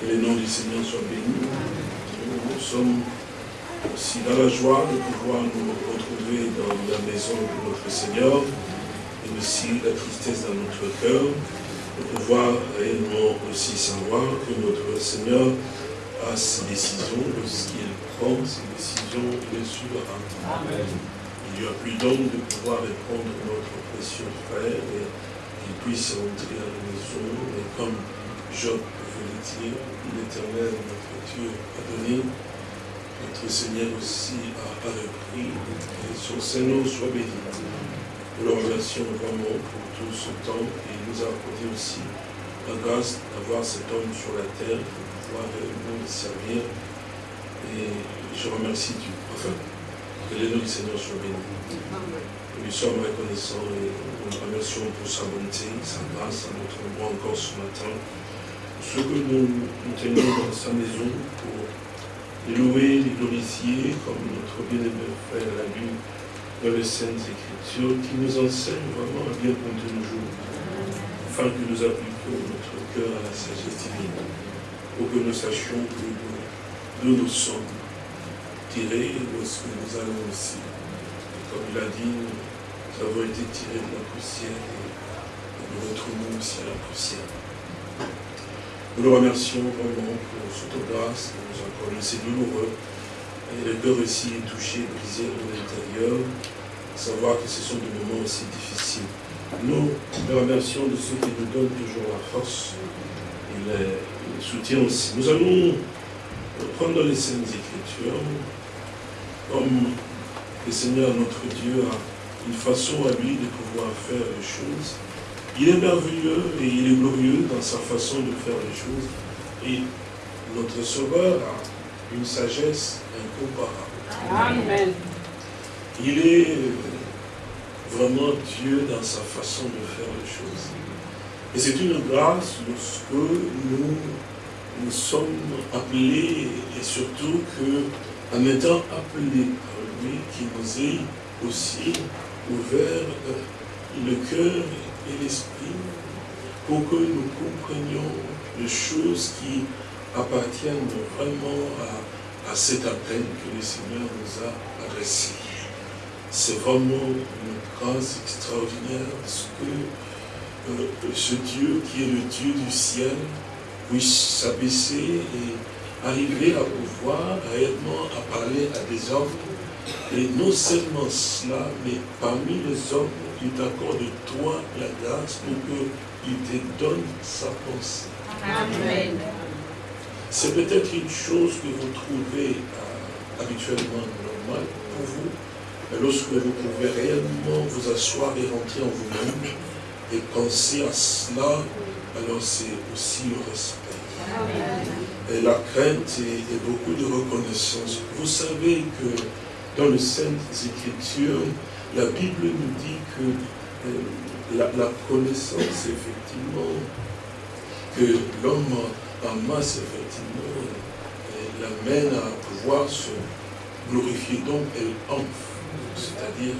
Que le nom du Seigneur soit béni. Nous sommes aussi dans la joie de pouvoir nous retrouver dans la maison de notre Seigneur et aussi la tristesse dans notre cœur de pouvoir réellement aussi savoir que notre Seigneur a ses décisions, lorsqu'il prend ses décisions, bien sûr, Amen. Il lui a plus donc de pouvoir répondre à notre précieux frère et qu'il puisse rentrer à la maison. Et comme Job dire, l'éternel, notre Dieu, a donné, notre Seigneur aussi a, repris, et son Seigneur soit béni. Nous le remercions vraiment pour tout ce temps et il nous a accordé aussi la grâce d'avoir cet homme sur la terre pour pouvoir nous servir. Et je remercie Dieu. Enfin, que le nom du Seigneur soit béni. Nous lui sommes reconnaissants et nous remercions pour sa bonté, sa grâce à notre endroit encore ce matin. Ce que nous, tenons dans sa maison pour louer, les glorifier, comme notre bien-aimé frère l'a lu dans les Saintes Écritures, qui nous enseigne vraiment à bien compter nos jours, afin que nous appliquions notre cœur à la sagesse divine, pour que nous sachions que nous, nous sommes tirés lorsque nous allons aussi. comme il a dit, nous avons été tirés de la poussière et nous retrouvons aussi à la poussière. Nous le remercions vraiment pour cette grâce qu'il nous accorde. C'est douloureux. Et le cœur aussi est touché, brisé de l'intérieur. Savoir que ce sont des moments aussi difficiles. Nous le remercions de ceux qui nous donnent toujours la force et le, soutien aussi. Nous allons prendre les scènes Écritures comme le Seigneur notre Dieu a une façon à lui de pouvoir faire les choses. Il est merveilleux et il est glorieux dans sa façon de faire les choses. Et notre Sauveur a une sagesse incomparable. Amen. Il est vraiment Dieu dans sa façon de faire les choses. Et c'est une grâce lorsque nous, nous sommes appelés et surtout que en étant appelé par lui, qui nous ait aussi ouvert le cœur l'esprit pour que nous comprenions les choses qui appartiennent vraiment à, cet appel que le Seigneur nous a adressé. C'est vraiment une grâce extraordinaire ce que euh, ce Dieu qui est le Dieu du ciel puisse s'abaisser et arriver à pouvoir réellement parler à des hommes. Et non seulement cela, mais parmi les hommes, il t'accorde toi la grâce pour qu'il te donne sa pensée. Amen. C'est peut-être une chose que vous trouvez euh, habituellement normale pour vous, mais lorsque vous pouvez réellement vous asseoir et rentrer en vous-même et penser à cela, alors c'est aussi le respect. Amen et la crainte et, beaucoup de reconnaissance. Vous savez que dans les Saintes Écritures, la Bible nous dit que euh, la, connaissance, effectivement, que l'homme en masse, effectivement, euh, l'amène à pouvoir se glorifier, donc elle enfle, c'est-à-dire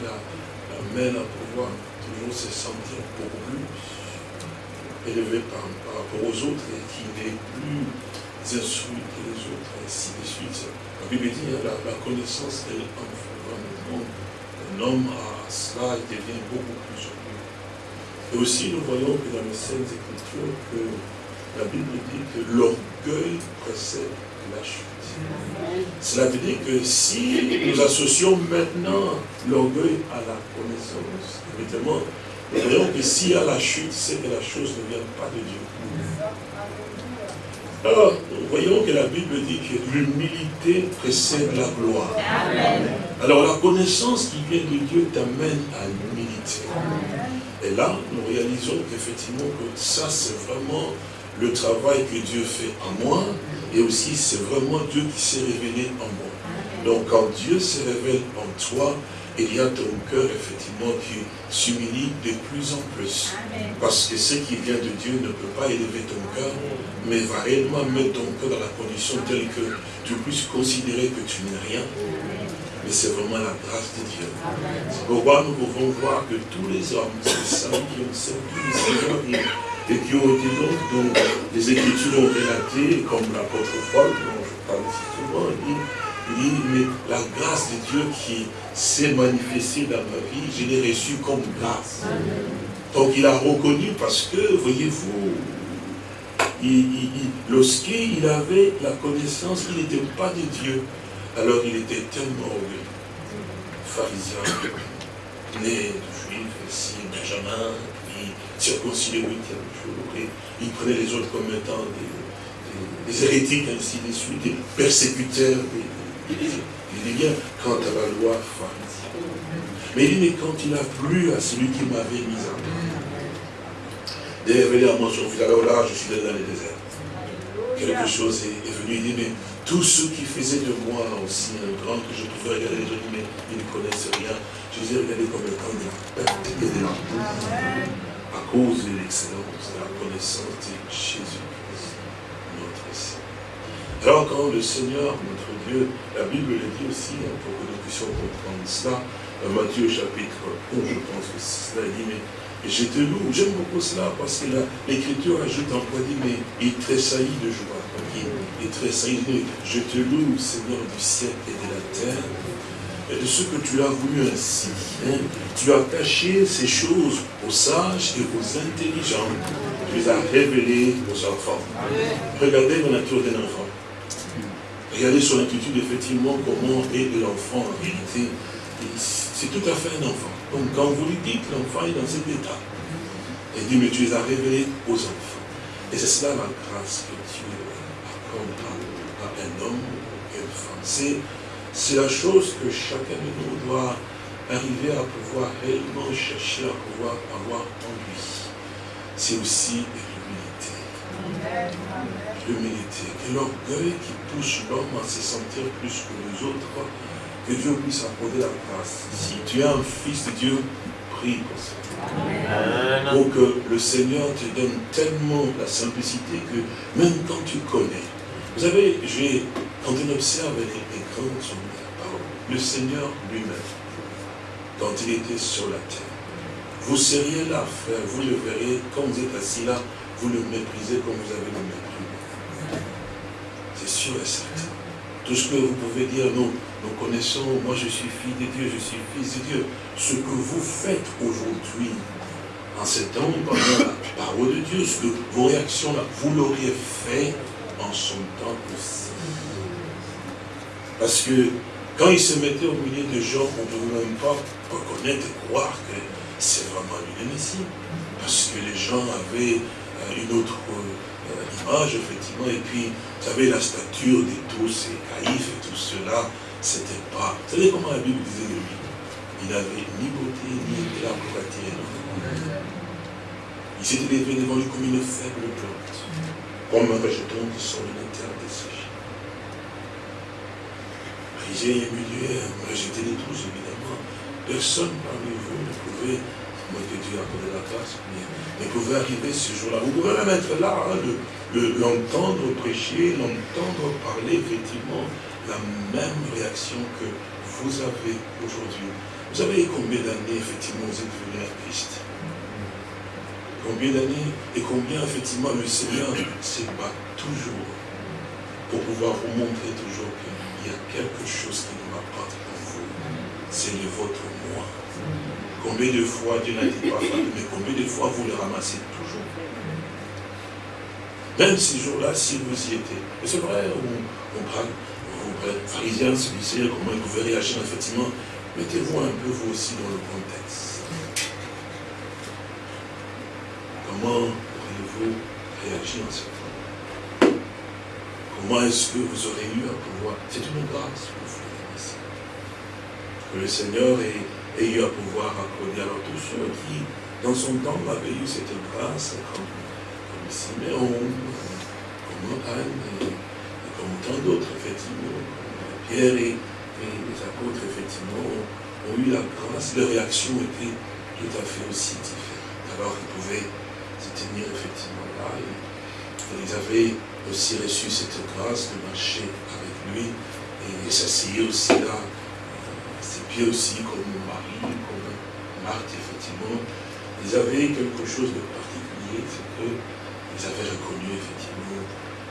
l'amène à pouvoir toujours se sentir beaucoup plus élevé par, rapport aux autres et qui n'est plus instruits que les autres, ainsi de suite. La Bible dit, la, la connaissance, elle enfle vraiment. Un homme a cela, devient beaucoup plus heureux. Et aussi, nous voyons que dans les Saintes Écritures, que la Bible dit que l'orgueil précède la chute. Cela veut dire que si nous associons maintenant l'orgueil à la connaissance, évidemment, nous voyons que s'il y a la chute, c'est que la chose ne vient pas de Dieu. Alors, voyons que la Bible dit que l'humilité précède la gloire. Alors la connaissance qui vient de Dieu t'amène à l'humilité. Et là, nous réalisons qu'effectivement, que ça c'est vraiment le travail que Dieu fait en moi, et aussi c'est vraiment Dieu qui s'est révélé en moi. Donc quand Dieu se révèle en toi, il y a ton cœur, effectivement, qui s'humilie de plus en plus. Parce que ce qui vient de Dieu ne peut pas élever ton cœur, mais va réellement mettre ton cœur dans la condition telle que tu puisses considérer que tu n'es rien. Mais c'est vraiment la grâce de Dieu. C'est pourquoi nous pouvons voir que tous les hommes, les saints qui ont servi le Seigneur et, qui ont été donc dans les Écritures ont relaté, comme l'apôtre Paul, dont je parle souvent, dit, il dit, mais la grâce de Dieu qui s'est manifestée dans ma vie, je l'ai reçue comme grâce. Donc il a reconnu parce que, voyez-vous, lorsqu'il avait la connaissance, il n'était pas de Dieu. Alors il était tellement orgueilleux, pharisien, né de juif, ici, Benjamin, puis circoncis le huitième jour, et il prenait les autres comme étant des, des, hérétiques, ainsi de suite, des persécuteurs. Il dit bien, quant à la loi pharisienne. Mais il dit, mais quand il a plu à celui qui m'avait mis en D'ailleurs, à mon fils, alors là, je suis dans le désert. Quelque chose est, venu, il dit, mais tous ceux qui faisaient de moi aussi un grand que je pouvais regarder les autres, mais ils ne connaissent rien. Je les ai regardés comme étant de la perte et de la à cause de l'excellence, de la connaissance de Seigneur. Alors quand le Seigneur, notre Dieu, la Bible le dit aussi, hein, pour que nous puissions comprendre cela, dans Matthieu chapitre 1, je pense que c'est cela, il dit, mais et je te loue, j'aime beaucoup cela parce que l'écriture ajoute encore dit, mais il tressaillit de joie. Il, il tressaillit de Je te loue, Seigneur du ciel et de la terre, et de ce que tu as voulu ainsi. Hein. Tu as caché ces choses aux sages et aux intelligents. Tu les as révélées aux enfants. Regardez la nature d'un enfant. Regardez son attitude, effectivement, comment est l'enfant en réalité. C'est tout à fait un enfant. Donc quand vous lui dites, l'enfant est dans cet état. Il dit, mais tu les as révélés aux enfants. Et c'est cela la grâce que Dieu accorde à, un homme ou à une femme. C'est la chose que chacun de nous doit arriver à pouvoir réellement chercher à pouvoir avoir en lui. C'est aussi l'humilité. L'humilité. Que l'orgueil qui pousse l'homme à se sentir plus que les autres, que Dieu puisse accorder la grâce. Si tu es un fils de Dieu, prie pour ça. Pour que le Seigneur te donne tellement la simplicité que même quand tu connais. Vous savez, quand on observe les, les grands parole, le Seigneur lui-même, quand il était sur la terre, vous seriez là, frère, vous le verrez, quand vous êtes assis là, vous le méprisez comme vous avez le mépris. C'est sûr et certain. Tout ce que vous pouvez dire, nous connaissons, moi je suis fille de Dieu, je suis fils de Dieu. Ce que vous faites aujourd'hui, en ce temps, la parole de Dieu, ce que vos réactions là, vous l'auriez fait en son temps aussi. Parce que quand il se mettait au milieu de gens qu'on ne pouvait même pas reconnaître et croire que c'est vraiment une Messie. Parce que les gens avaient euh, une autre effectivement, et puis, vous savez, la stature de tous, et caïfs et tout cela, c'était pas... Vous savez comment la Bible disait de lui? Il n'avait ni beauté, ni éclat pour attirer Il s'était élevé devant lui comme une faible plante, comme un rejeton qui sort d'une terre desséchée. Et humilié, rejeté les tous, évidemment. Personne parmi vous ne pouvait, moi que Dieu a donné la grâce, mais pouvait arriver ce jour-là. Vous pouvez même être là, hein, l'entendre prêcher, l'entendre parler, effectivement, la même réaction que vous avez aujourd'hui. Vous savez combien d'années, effectivement, vous êtes venu à Christ? Combien d'années? Et combien, effectivement, le Seigneur se bat toujours pour pouvoir vous montrer toujours qu'il y a quelque chose qui ne va pas pour vous. C'est le votre moi. Combien de fois Dieu n'a été pas mais combien de fois vous le ramassez toujours? Même ces jours-là, si vous y étiez. c'est vrai, on, on parle, pharisien, celui-ci, comment il pouvait réagir, effectivement, mettez-vous un peu vous aussi dans le contexte. Comment pourriez-vous réagir en ce temps? Comment est-ce que vous aurez eu à pouvoir? C'est une grâce pour vous, Que le Seigneur ait, eu à pouvoir accorder. Alors tous ceux qui, dans son temps, avaient eu cette grâce, comme, comme Siméon, comme Anne, comme tant d'autres, effectivement, Pierre et, les apôtres, effectivement, ont, eu la grâce, leur réaction était tout à fait aussi différente. Alors ils pouvaient se tenir effectivement là, et, ils avaient aussi reçu cette grâce de marcher avec lui, et, s'asseoir aussi là, à ses pieds aussi, comme comme Effectivement. Ils avaient quelque chose de particulier, c'est que ils avaient reconnu effectivement,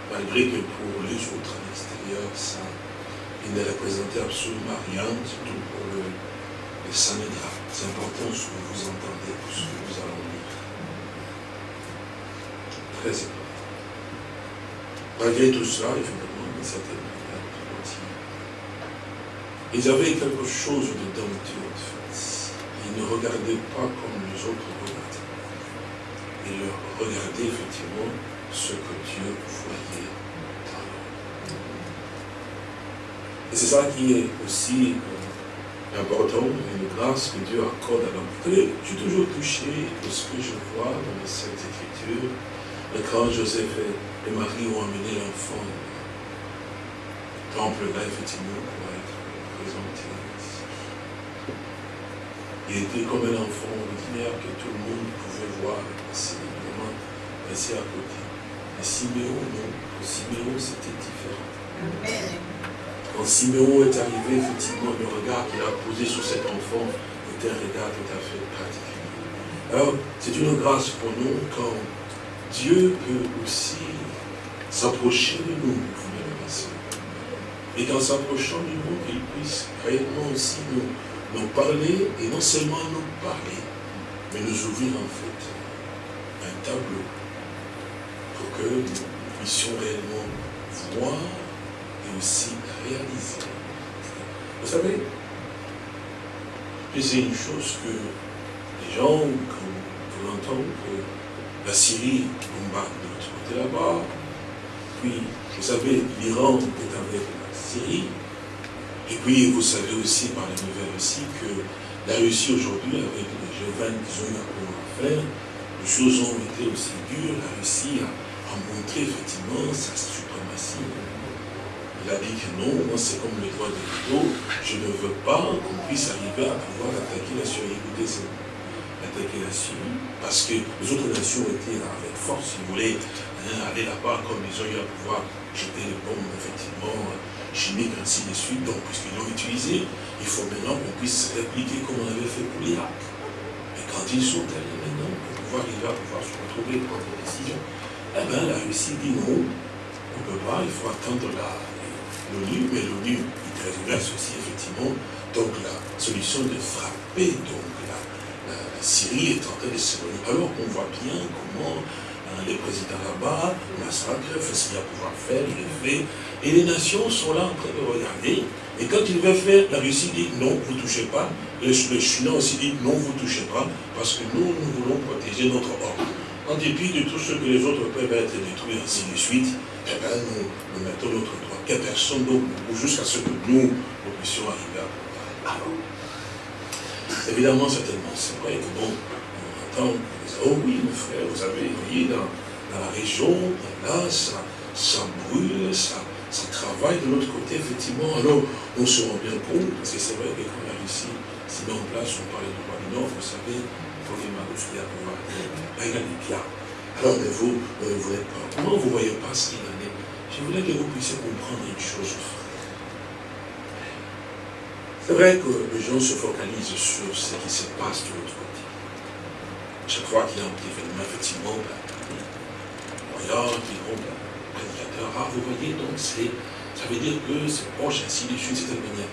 malgré que pour les autres à l'extérieur, ça, il ne représentait absolument rien, surtout pour le, le. C'est important ce que vous entendez, ce que nous allons lire. Très important. Malgré tout certaine manière, ils avaient quelque chose de. Ils ne regardaient pas comme les autres regardaient. Ils regardaient effectivement ce que Dieu voyait dans l'homme. Et c'est ça qui est aussi euh, important, une grâce que Dieu accorde à l'homme. Je suis toujours touché de ce que je vois dans cette écriture. Et quand Joseph et Marie ont amené l'enfant au temple là, effectivement, pour être présenté. Il était comme un enfant ordinaire que tout le monde pouvait voir, passer, vraiment passer à côté. Mais Siméon, non. Siméon, c'était différent. Quand Siméon est arrivé, effectivement, le regard qu'il a posé sur cet enfant était un regard tout à fait particulier. Alors, c'est une grâce pour nous quand Dieu peut aussi s'approcher de nous, vous Et qu'en s'approchant de nous, il puisse réellement aussi nous, nous parler, et non seulement nous parler, mais nous ouvrir en fait un tableau pour que nous puissions réellement voir et aussi réaliser. Vous savez, c'est une chose que les gens, quand vous l'entendez, que la Syrie bombarde de l'autre côté là-bas. Puis, vous savez, l'Iran est avec la Syrie. Et puis, vous savez aussi, par les nouvelles aussi, que la Russie aujourd'hui, avec les G20 qu'ils ont eu à faire, les choses ont été aussi dures. La Russie a, montré effectivement sa suprématie. Il a dit que non, moi c'est comme le droit de l'eau, je ne veux pas qu'on puisse arriver à pouvoir attaquer la Syrie. Écoutez, attaquer la Syrie, parce que les autres nations étaient avec force, ils voulaient hein, aller là-bas comme ils ont eu à pouvoir jeter les bombes, effectivement, chimiques, ainsi de suite. Donc, puisqu'ils l'ont utilisé, il faut maintenant qu'on puisse répliquer comme on avait fait pour l'Irak. Mais quand ils sont allés maintenant, pour pouvoir arriver à pouvoir se retrouver, prendre des décisions, eh bien, la Russie dit non, on ne peut pas, il faut attendre l'ONU, mais l'ONU, il reste aussi, effectivement, donc la solution de frapper, donc, la Syrie est en train de s'éloigner. Alors on voit bien comment les présidents là-bas massacrent, fait ce qu'il a à pouvoir faire, il le fait. Et les nations sont là en train de regarder. Et quand il veut faire, la Russie dit non, vous ne touchez pas. Le, Chinois aussi dit non, vous ne touchez pas, parce que nous, nous voulons protéger notre ordre. En dépit de tout ce que les autres peuvent être détruits, ainsi de suite, eh bien, nous, nous mettons notre droit. Que personne d'autre jusqu'à ce que nous, nous puissions arriver à pouvoir. Alors, Évidemment, certainement, c'est vrai que bon, oh oui, mon frère, vous avez, voyez, dans, la région, là, ça, ça brûle, ça, travaille de l'autre côté, effectivement. Alors, on se rend bien compte, parce que c'est vrai que quand la Russie s'est mis en place, on parlait du roi du Nord, vous savez, pour les Maroussia, pouvoir là, il a des. Alors, mais vous, euh, vous pas, comment vous ne voyez pas ce qu'il en est Je voulais que vous puissiez comprendre une chose, c'est vrai que les gens se focalisent sur ce qui se passe de l'autre côté. Chaque fois qu'il y a un petit événement, effectivement, ben, qui rompt prédicateur, ah, vous voyez, donc c'est, ça veut dire que c'est proche, ainsi de suite, de cette manière.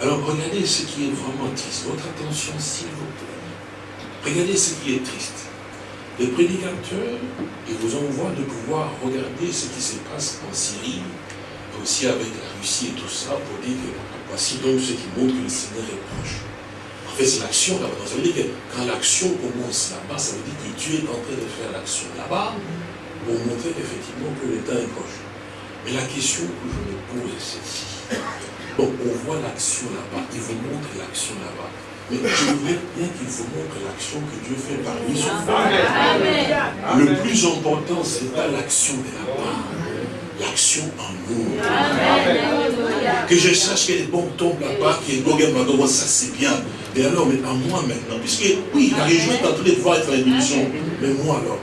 Alors regardez ce qui est vraiment triste. Votre attention, s'il vous plaît. Regardez ce qui est triste. Les prédicateurs, ils vous envoient de pouvoir regarder ce qui se passe en Syrie, aussi avec la Russie et tout ça, pour dire que Voici donc ce qui montre que le Seigneur est proche. En fait, c'est l'action là-bas. Ça veut dire que quand l'action commence là-bas, ça veut dire que Dieu est en train de faire l'action là-bas pour montrer effectivement que l'État est proche. Mais la question que je me pose, c'est celle-ci. Bon, on voit l'action là-bas, il vous montre l'action là-bas. Mais je voudrais bien qu'il vous montre l'action que Dieu fait parmi son peuple. Le plus important, ce n'est pas l'action de là-bas, l'action en nous. Que je sache que les bombes tombent là-bas, que les ça c'est bien. Mais alors, mais à moi maintenant, puisque oui, la région est en train de voir être l'émission, mais moi alors,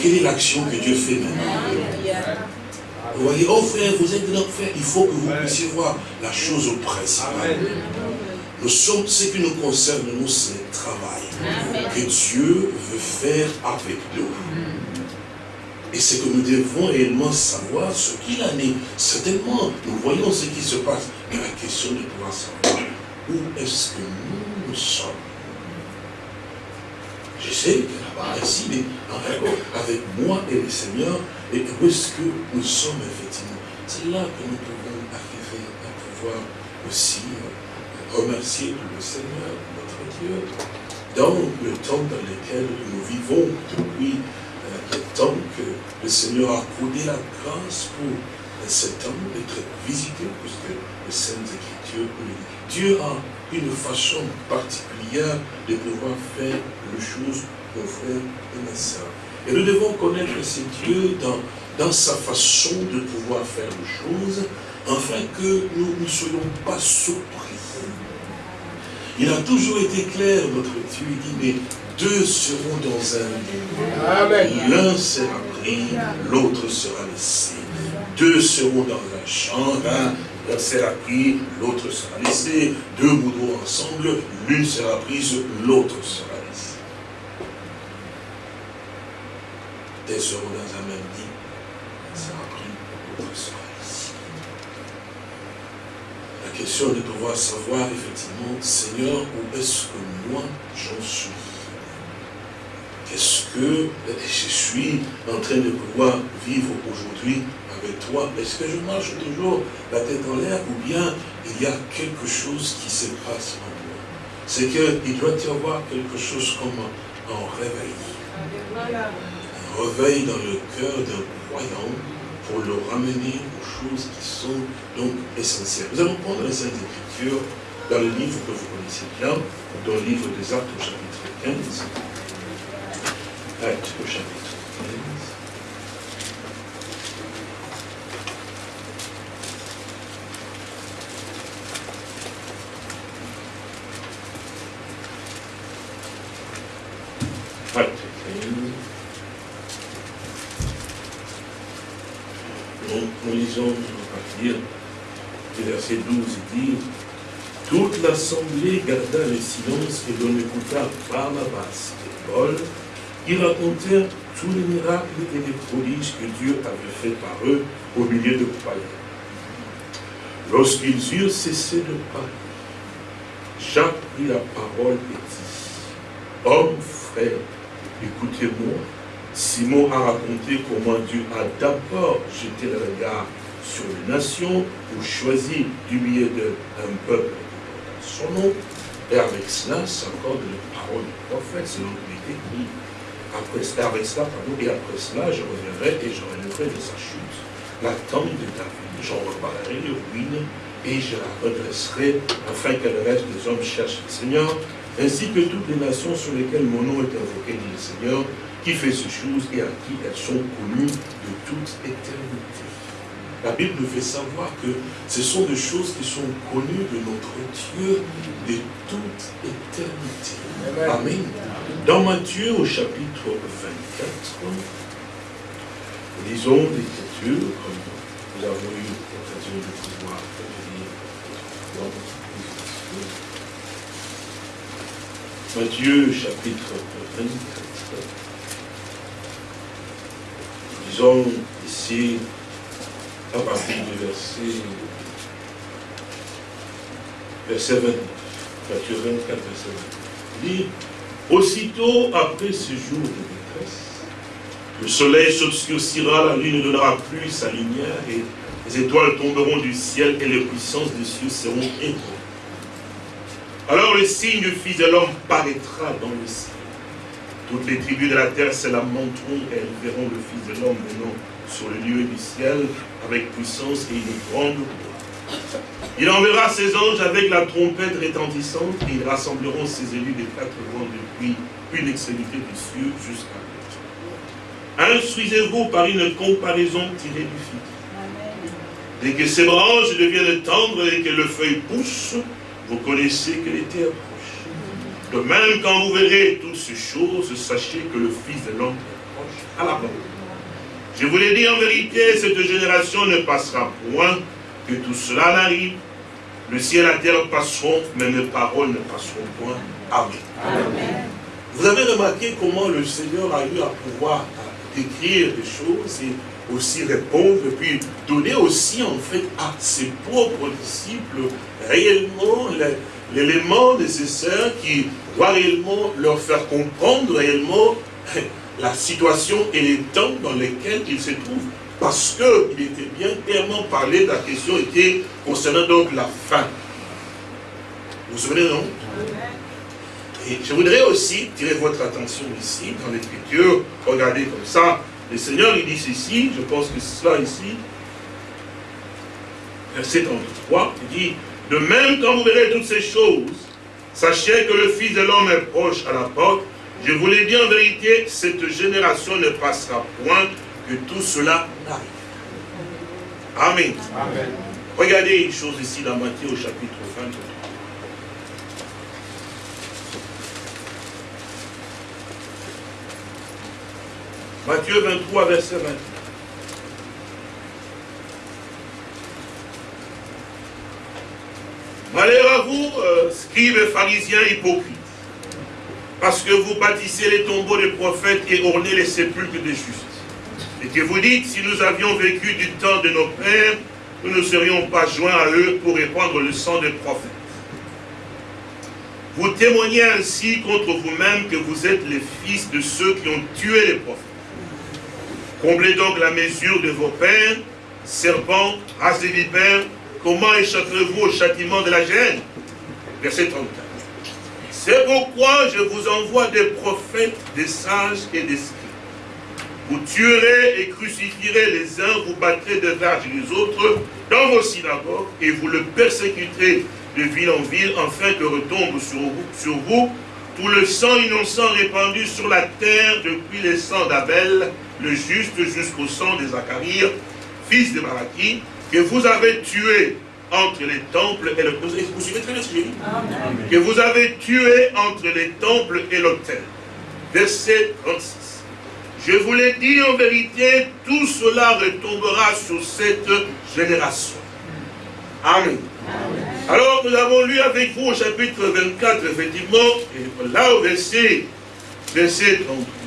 quelle est l'action que Dieu fait maintenant? Vous voyez, oh frère, vous êtes dans frère, il faut que vous puissiez voir la chose principale. Nous sommes, ce qui nous concerne, nous, c'est le travail que Dieu veut faire avec nous. Et c'est que nous devons réellement savoir ce qu'il en est. Certainement, nous voyons ce qui se passe. Mais la question de pouvoir savoir où est-ce que sommes. Je sais que là-bas, ici, mais en avec moi et le Seigneur, et où est-ce que nous sommes effectivement? C'est là que nous pouvons arriver à pouvoir aussi euh, remercier le Seigneur, notre Dieu, dans le temps dans lequel nous vivons depuis euh, le temps que le Seigneur a accordé la grâce pour ce temps d'être visité, puisque les Saintes Écritures Dieu a une façon particulière de pouvoir faire les choses, mon frère et ma soeur. Et nous devons connaître ce Dieu dans, dans sa façon de pouvoir faire les choses, afin que nous ne soyons pas surpris. Il a toujours été clair, notre Dieu, il dit, mais deux seront dans un lieu. L'un sera pris, l'autre sera laissé. Deux seront dans un champ, l'un sera pris, l'autre sera laissé. Deux moudront ensemble, l'une sera prise, l'autre sera laissée. Deux seront dans un même lit, l'un sera pris, l'autre sera laissé. La question est de pouvoir savoir effectivement, Seigneur, où est-ce que moi j'en suis? Qu'est-ce que je suis en train de pouvoir vivre aujourd'hui avec toi Est-ce que je marche toujours la tête en l'air ou bien il y a quelque chose qui se passe en moi? C'est qu'il doit y avoir quelque chose comme un, réveil. Un réveil dans le cœur d'un croyant pour le ramener aux choses qui sont donc essentielles. Nous allons prendre les Saintes Écritures dans le livre que vous connaissez bien, dans le livre des Actes au chapitre 15. Actes au chapitre 15. Verset 12, il dit Toute l'assemblée garda le silence et l'on écouta Barnabas et Paul qui racontèrent tous les miracles et les prodiges que Dieu avait fait par eux au milieu de païens. Lorsqu'ils eurent cessé de parler, Jacques prit la parole et dit Homme, frère, écoutez-moi Simon a raconté comment Dieu a d'abord jeté le regard sur les nations pour choisir du milieu d'un peuple son nom. Et avec cela s'accorde la parole du prophète selon qu'il est écrit. Après, avec cela, pardon, et après cela, je reviendrai et je relèverai de sa chute la tente de David. J'en reparlerai de ruines et je la redresserai afin que le reste des hommes cherchent le Seigneur, ainsi que toutes les nations sur lesquelles mon nom est invoqué, dit le Seigneur, qui fait ces choses et à qui elles sont connues de toute éternité. La Bible nous fait savoir que ce sont des choses qui sont connues de notre Dieu de toute éternité. Amen. Dans Matthieu au chapitre 24, nous lisons l'Écriture comme nous avons eu l'occasion de pouvoir lire Matthieu chapitre 24 disons ici, à partir du verset, verset 29, Matthieu 24, verset 29, il dit, aussitôt après ce jour de détresse, le soleil s'obscurcira, la lune ne donnera plus sa lumière, et les étoiles tomberont du ciel, et les puissances des cieux seront ébranlées. Alors le signe du Fils de l'homme paraîtra dans le ciel. Toutes les tribus de la terre se lamenteront et elles verront le Fils de l'homme venant sur le lieu du ciel avec puissance et une grande gloire. Il enverra ses anges avec la trompette retentissante et ils rassembleront ses élus des quatre vents depuis une extrémité du ciel jusqu'à l'autre. Instruisez-vous par une comparaison tirée du fil. Dès que ses branches deviennent tendres et que le feuille pousse, vous connaissez que l'été de même, quand vous verrez toutes ces choses, sachez que le Fils de l'homme est proche à la mort. Je vous l'ai dit en vérité, cette génération ne passera point que tout cela n'arrive. Le ciel et la terre passeront, mais mes paroles ne passeront point. Amen. Vous avez remarqué comment le Seigneur a eu à pouvoir d'écrire des choses et aussi répondre, et puis donner aussi en fait à ses propres disciples réellement l'élément nécessaire qui doit réellement leur faire comprendre réellement la situation et les temps dans lesquels ils se trouvent. Parce qu'il était bien clairement parlé, la question était concernant donc la fin. Vous vous souvenez, non? Et je voudrais aussi tirer votre attention ici, dans l'écriture, regardez comme ça, le Seigneur il dit ceci, je pense que c'est cela ici, verset 33, il dit, de même quand vous verrez toutes ces choses, sachez que le Fils de l'homme est proche à la porte, je vous l'ai dit en vérité, cette génération ne passera point que tout cela n'arrive. Amen. Amen. Regardez une chose ici dans Matthieu au chapitre 23. Matthieu 23, verset 20. Malheur à vous, euh, scribes et pharisiens hypocrites, parce que vous bâtissez les tombeaux des prophètes et ornez les sépulcres des justes. Et que vous dites, si nous avions vécu du temps de nos pères, nous ne serions pas joints à eux pour répandre le sang des prophètes. Vous témoignez ainsi contre vous-même que vous êtes les fils de ceux qui ont tué les prophètes. Comblez donc la mesure de vos pères, serpents, race des vipères, comment échapperez-vous au châtiment de la gêne? Verset 34. C'est pourquoi je vous envoie des prophètes, des sages et des scribes. Vous tuerez et crucifierez les uns, vous battrez de verges les autres dans vos synagogues et vous le persécuterez de ville en ville, afin que retombe sur vous, tout le sang innocent répandu sur la terre depuis les sangs d'Abel, le juste, jusqu'au sang de Zacharie, fils de Malachie, que vous avez tué entre les temples et le... Vous suivez très bien ce que Que vous avez tué entre les temples et l'autel. Verset 36. Je vous l'ai dit en vérité, tout cela retombera sur cette génération. Amen. Alors, nous avons lu avec vous au chapitre 24, effectivement, et là au verset, verset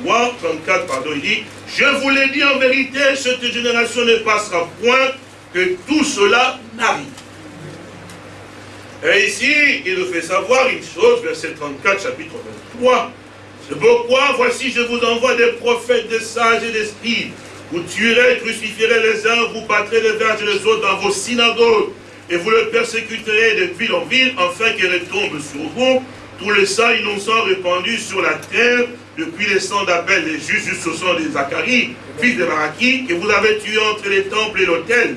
33, 34, pardon, il dit, je vous l'ai dit en vérité, cette génération ne passera point que tout cela n'arrive. Et ici, il nous fait savoir une chose, verset 34, chapitre 23. C'est pourquoi, voici, je vous envoie des prophètes, des sages et des scribes. Vous tuerez, crucifierez les uns, vous battrez les verges les autres dans vos synagogues, et vous le persécuterez de ville en ville, afin qu'il retombe sur vous tout le sang innocent répandu sur la terre, depuis les sangs d'Abel, les justes jusqu'au sang de Zacharie, fils de Maraki, que vous avez tué entre les temples et l'autel.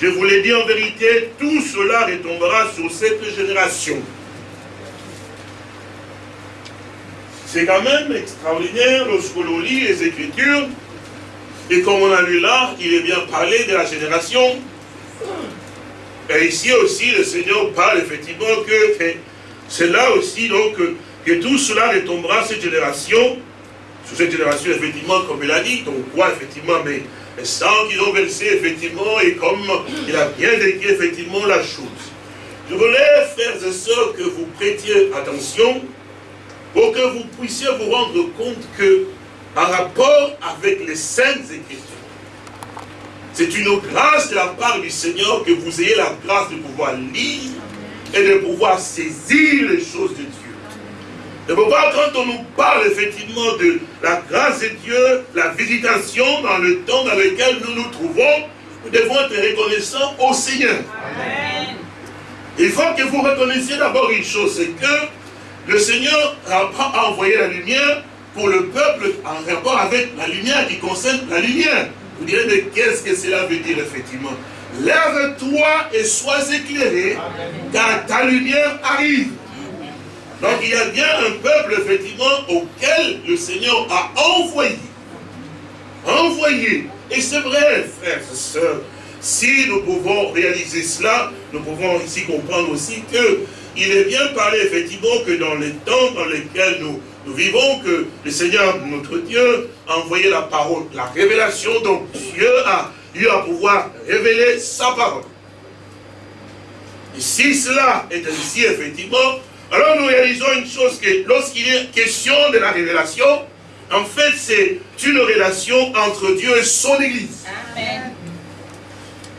Je vous l'ai dit en vérité, tout cela retombera sur cette génération. C'est quand même extraordinaire lorsque l'on lit les Écritures, et comme on a lu là, il est bien parlé de la génération. Et ici aussi, le Seigneur parle effectivement que c'est là aussi donc que tout cela retombera cette génération, sur cette génération effectivement, comme il a dit, donc quoi effectivement, mais et sang qu'ils ont versé, effectivement, et comme il a bien décrit, effectivement, la chose. Je voulais, frères et sœurs, que vous prêtiez attention pour que vous puissiez vous rendre compte que, par rapport avec les saintes écritures, c'est une grâce de la part du Seigneur que vous ayez la grâce de pouvoir lire et de pouvoir saisir les choses de Dieu. De pouvoir, quand on nous parle effectivement de la grâce de Dieu, la visitation dans le temps dans lequel nous nous trouvons, nous devons être reconnaissants au Seigneur. Il faut que vous reconnaissiez d'abord une chose, c'est que le Seigneur a envoyé la lumière pour le peuple en rapport avec la lumière qui concerne la lumière. Vous direz, mais qu'est-ce que cela veut dire effectivement? Lève-toi et sois éclairé, car ta lumière arrive. Donc il y a bien un peuple, effectivement, auquel le Seigneur a envoyé. Envoyé. Et c'est vrai, frères et sœurs, si nous pouvons réaliser cela, nous pouvons ici comprendre aussi que il est bien parlé, effectivement, que dans les temps dans lesquels nous, vivons, que le Seigneur, notre Dieu, a envoyé la parole, la révélation, donc Dieu a eu à pouvoir révéler sa parole. Et si cela est ainsi, effectivement, alors nous réalisons une chose, que lorsqu'il est question de la révélation, en fait, c'est une relation entre Dieu et son Église. Amen.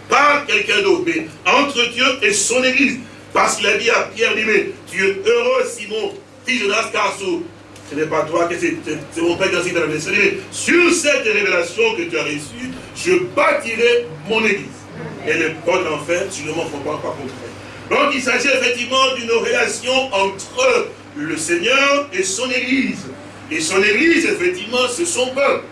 Pas quelqu'un d'autre, mais entre Dieu et son Église. Parce qu'il a dit à Pierre, dit, mais tu es heureux, Simon, fils de Nascarsou. Ce n'est pas toi, que c'est mon Père qui a dit dans la Sur cette révélation que tu as reçue, je bâtirai mon Église. Et les portes d'enfer, je ne m'en pas, pas contre Donc il s'agit effectivement d'une relation entre le Seigneur et son Église. Et son Église, effectivement, c'est son peuple.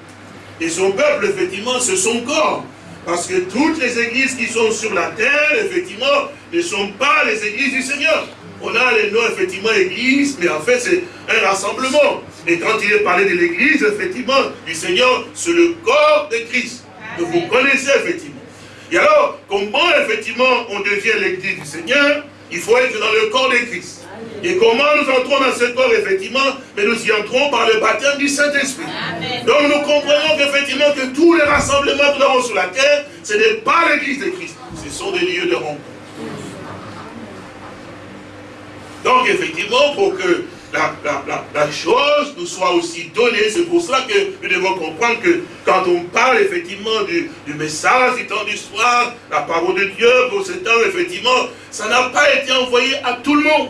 Et son peuple, effectivement, c'est son corps. Parce que toutes les églises qui sont sur la terre, effectivement, ne sont pas les églises du Seigneur. On a les noms, effectivement, église, mais en fait, c'est un rassemblement. Et quand il est parlé de l'église, effectivement, du Seigneur, c'est le corps de Christ. Que vous connaissez, effectivement. Et alors, comment, effectivement, on devient l'église du Seigneur Il faut être dans le corps de Christ. Et comment nous entrons dans ce corps, effectivement Mais nous y entrons par le baptême du Saint-Esprit. Donc nous comprenons qu'effectivement que tous les rassemblements que nous avons sur la terre, ce n'est pas l'église de Christ. Ce sont des lieux de rencontre. Donc effectivement, pour que la, chose nous soit aussi donnée. C'est pour cela que nous devons comprendre que quand on parle effectivement du, du message du temps du soir, la parole de Dieu pour ce temps, effectivement, ça n'a pas été envoyé à tout le monde.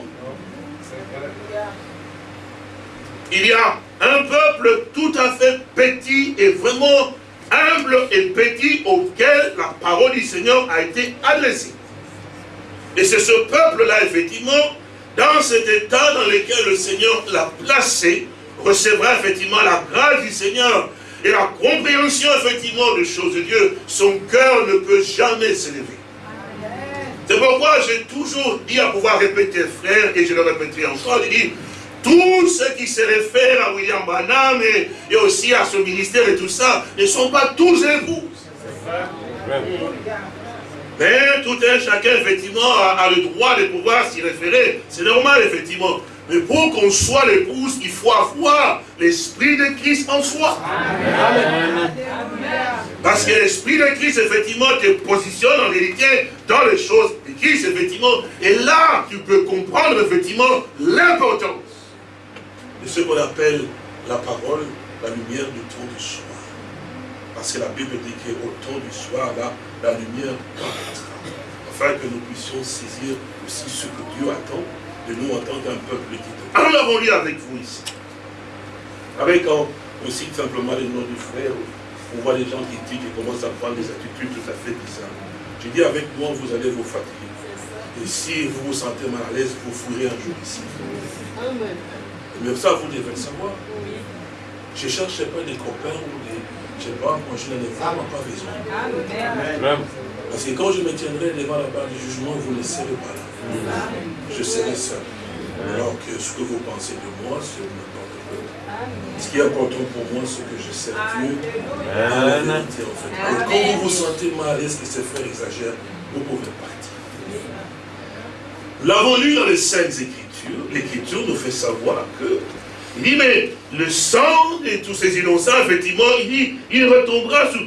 Il y a un peuple tout à fait petit et vraiment humble et petit auquel la parole du Seigneur a été adressée. Et c'est ce peuple-là, effectivement, dans cet état dans lequel le Seigneur l'a placé, recevra effectivement la grâce du Seigneur et la compréhension effectivement des choses de Dieu, son cœur ne peut jamais s'élever. C'est pourquoi j'ai toujours dit à pouvoir répéter, frère, et je le répéterai encore, je dis, tous ceux qui se réfèrent à William Branham et, aussi à son ministère et tout ça, ne sont pas tous époux. Mais tout un chacun, effectivement, a, le droit de pouvoir s'y référer. C'est normal, effectivement. Mais pour qu'on soit l'épouse, il faut avoir l'Esprit de Christ en soi. Parce que l'Esprit de Christ, effectivement, te positionne en vérité dans les choses de Christ, effectivement. Et là, tu peux comprendre, effectivement, l'importance de ce qu'on appelle la parole, la lumière du temps du soir. Parce que la Bible dit qu'au temps du soir, là, la lumière paraîtra. Afin que nous puissions saisir aussi ce que Dieu attend de nous en tant qu'un peuple qui Alors nous l'avons lu avec vous ici. Avec on, cite simplement les noms du frère, on voit des gens qui disent, qui commencent à prendre des attitudes tout à fait bizarres. Je dis avec moi, vous allez vous fatiguer. Et si vous vous sentez mal à l'aise, vous fouillerez un jour ici. Mais ça, vous devez le savoir. Je ne cherche pas des copains ou des, je ne sais pas, moi je n'en ai vraiment pas besoin. Parce que quand je me tiendrai devant la barre du jugement, vous ne serez pas là. Je serai seul. Alors que ce que vous pensez de moi, c'est n'importe quoi. Ce qui est important pour moi, c'est que je sers Dieu en vérité, en fait. Et quand vous vous sentez mal à l'aise que ces frères exagèrent, vous pouvez partir. Nous l'avons lu dans les Saintes Écritures. L'Écriture nous fait savoir que il dit, mais le sang de tous ces innocents, effectivement, il dit, il retombera sur,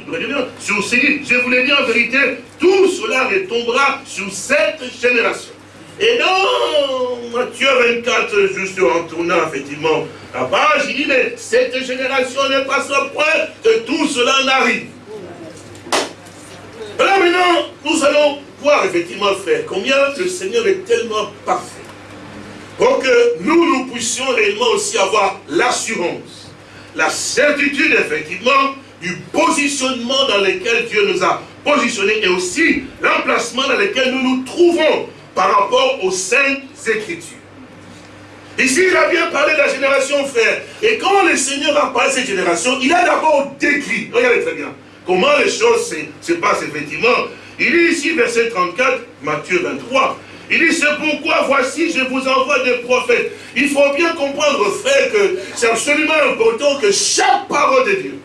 sur ces Je vous l'ai dit en vérité, tout cela retombera sur cette génération. Et dans Matthieu 24, juste en tournant effectivement la page, il dit, mais cette génération ne passera point que tout cela n'arrive. Alors maintenant, nous allons voir effectivement, frère, combien le Seigneur est tellement parfait pour que nous, nous puissions réellement aussi avoir l'assurance, la certitude, effectivement, du positionnement dans lequel Dieu nous a positionnés et aussi l'emplacement dans lequel nous nous trouvons par rapport aux saintes écritures. Ici, il a bien parlé de la génération frère. Et quand le Seigneur a parlé de cette génération, il a d'abord décrit, regardez très bien, comment les choses se, se passent effectivement. Il dit ici, verset 34, Matthieu 23, il dit, c'est pourquoi voici, je vous envoie des prophètes. Il faut bien comprendre, frère, que c'est absolument important que chaque parole de Dieu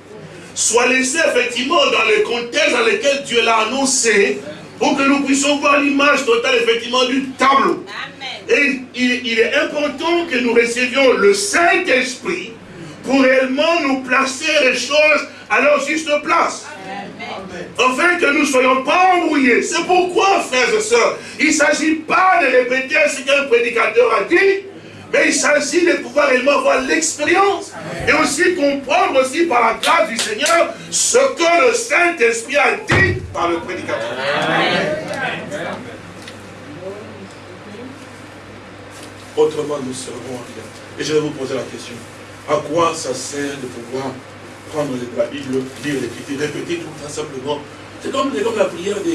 soit laissée effectivement dans le contexte dans lequel Dieu l'a annoncé, pour que nous puissions voir l'image totale effectivement du tableau. Et il, est important que nous recevions le Saint-Esprit pour réellement nous placer les choses à leur juste place. Afin que nous ne soyons pas embrouillés. C'est pourquoi, frères et sœurs, il ne s'agit pas de répéter ce qu'un prédicateur a dit, Mais il s'agit de pouvoir réellement avoir l'expérience. Et aussi comprendre aussi par la grâce du Seigneur ce que le Saint-Esprit a dit par le prédicateur. Autrement, nous serons en. Et je vais vous poser la question. À quoi ça sert de pouvoir prendre la Bible, lire répéter tout simplement C'est comme, comme, la prière de,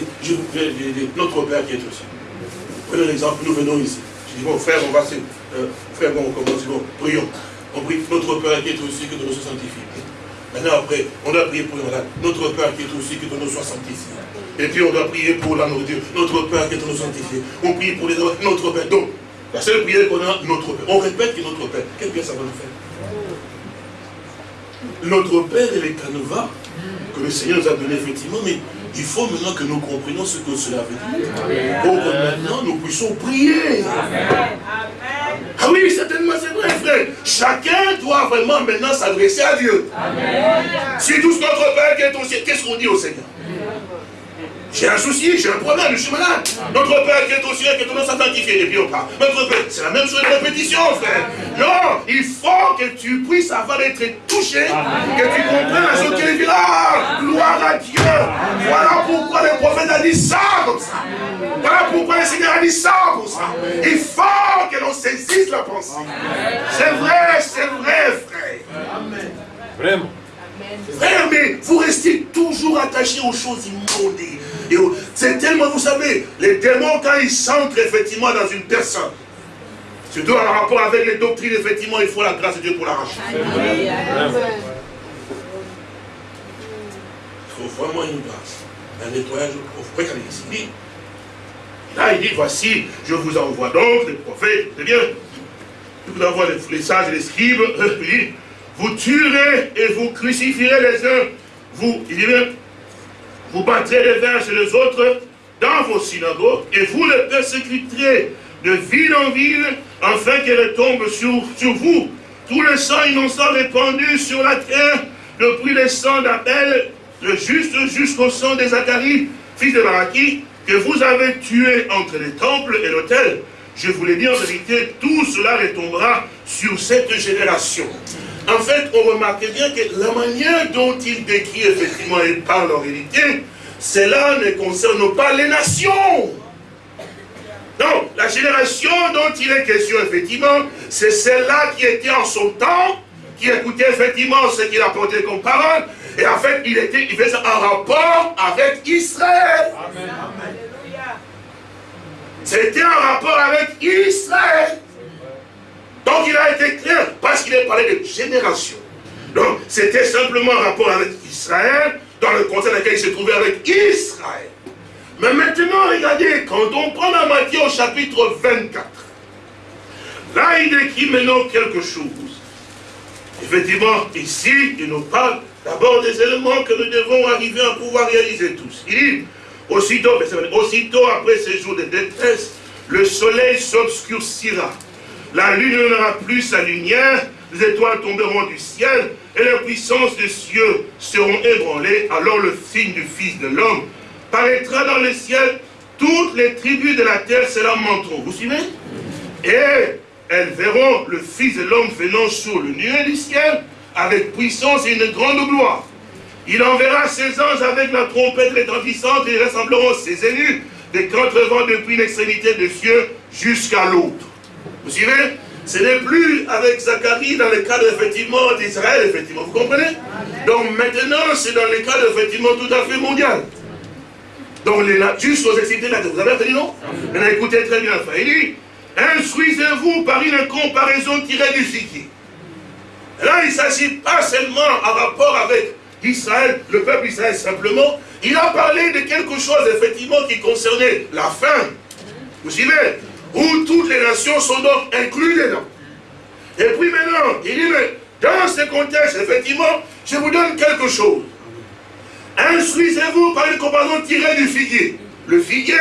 notre Père qui est aussi. Prenons l'exemple, nous venons ici. Je dis, bon, frère, on va se... Euh, frère, bon, on commence, bon, prions. On prie notre Père qui est aussi, que nous soit sanctifié. Maintenant, après, on doit prier pour notre Père qui est aussi, que nous soit sanctifié. Et puis, on doit prier pour la nourriture. Notre Père qui est nous sanctifié. On prie pour les autres, notre Père. Donc, la seule prière qu'on a, notre Père. On répète que notre Père. Quel bien ça va nous faire? Notre Père est le canevas que le Seigneur nous a donné effectivement, mais il faut maintenant que nous comprenions ce que cela veut dire. Pour que maintenant nous puissions prier. Ah oui, certainement, c'est vrai, frère. Chacun doit vraiment maintenant s'adresser à Dieu. Si tous notre Père qui est au ciel, qu'est-ce qu'on dit au Seigneur? J'ai un souci, j'ai un problème, je suis malade. Notre Père qui est au ciel, qui est ton nom sanctifié. Et puis on parle. Notre Père, c'est la même chose de répétition, frère. Non, il faut que tu puisses avoir été touché, que tu comprennes ce qu'il dit là. Gloire à Dieu. Voilà pourquoi le prophète a dit ça comme ça. Voilà pourquoi le Seigneur a dit ça comme ça. Il faut que l'on saisisse la pensée. C'est vrai, c'est vrai, frère. Amen. Vraiment. Frère, mais vous restez toujours attaché aux choses C'est tellement, vous savez, les démons, quand ils s'entrent effectivement dans une personne, surtout en rapport avec les doctrines, effectivement, il faut la grâce de Dieu pour l'arracher. Il faut vraiment une grâce, un nettoyage profond. ici. Là, il dit, voici, je vous envoie donc, les prophètes, c'est bien, je vous envoie les, sages et les scribes, vous tuerez et vous crucifierez les uns, vous, il dit bien, vous battrez les uns chez les autres dans vos synagogues, et vous les persécuterez de ville en ville, afin qu'elle tombe sur, sur vous. Tout le sang innocent répandu sur la terre, depuis le sang d'Abel, le juste jusqu'au sang de Zacharie, fils de Baraki, que vous avez tué entre les temples et l'autel. Je vous l'ai dit en vérité, tout cela retombera sur cette génération. En fait, on remarque bien que la manière dont il décrit effectivement et parle en réalité, cela ne concerne pas les nations. Non, la génération dont il est question, effectivement, c'est celle-là qui était en son temps, qui écoutait effectivement ce qu'il apportait comme parole, et en fait, il, était, il faisait un rapport avec Israël. Amen. C'était un rapport avec Israël. Donc il a été clair, parce qu'il a parlé de génération. Donc c'était simplement un rapport avec Israël, dans le contexte dans lequel il se trouvait avec Israël. Mais maintenant, regardez, quand on prend la Matthieu au chapitre 24, là il décrit maintenant quelque chose. Effectivement, ici, il nous parle d'abord des éléments que nous devons arriver à pouvoir réaliser tous. Il dit, aussitôt après ces jours de détresse, le soleil s'obscurcira la lune n'aura plus sa lumière, les étoiles tomberont du ciel, et les puissances des cieux seront ébranlées. Alors le signe du Fils de l'homme paraîtra dans le ciel, toutes les tribus de la terre se lamenteront. Vous suivez? Et elles verront le Fils de l'homme venant sur le nuée du ciel, avec puissance et une grande gloire. Il enverra ses anges avec la trompette retentissante et rassembleront ses élus des quatre vents depuis l'extrémité des cieux jusqu'à l'autre. Vous suivez? Ce n'est plus avec Zacharie dans le cadre effectivement d'Israël, effectivement. Vous comprenez? Donc maintenant, c'est dans le cadre effectivement tout à fait mondial. Donc les, juste aux excités là, vous avez entendu non? Maintenant écoutez très bien. Il dit, instruisez-vous par une comparaison tirée du. Là, il ne s'agit pas seulement en rapport avec Israël, le peuple Israël simplement. Il a parlé de quelque chose effectivement qui concernait la fin. Vous suivez? Où toutes les nations sont donc incluses dedans. Et puis maintenant, il dit, mais dans ce contexte, effectivement, je vous donne quelque chose. Instruisez-vous par une comparaison tirée du figuier. Le figuier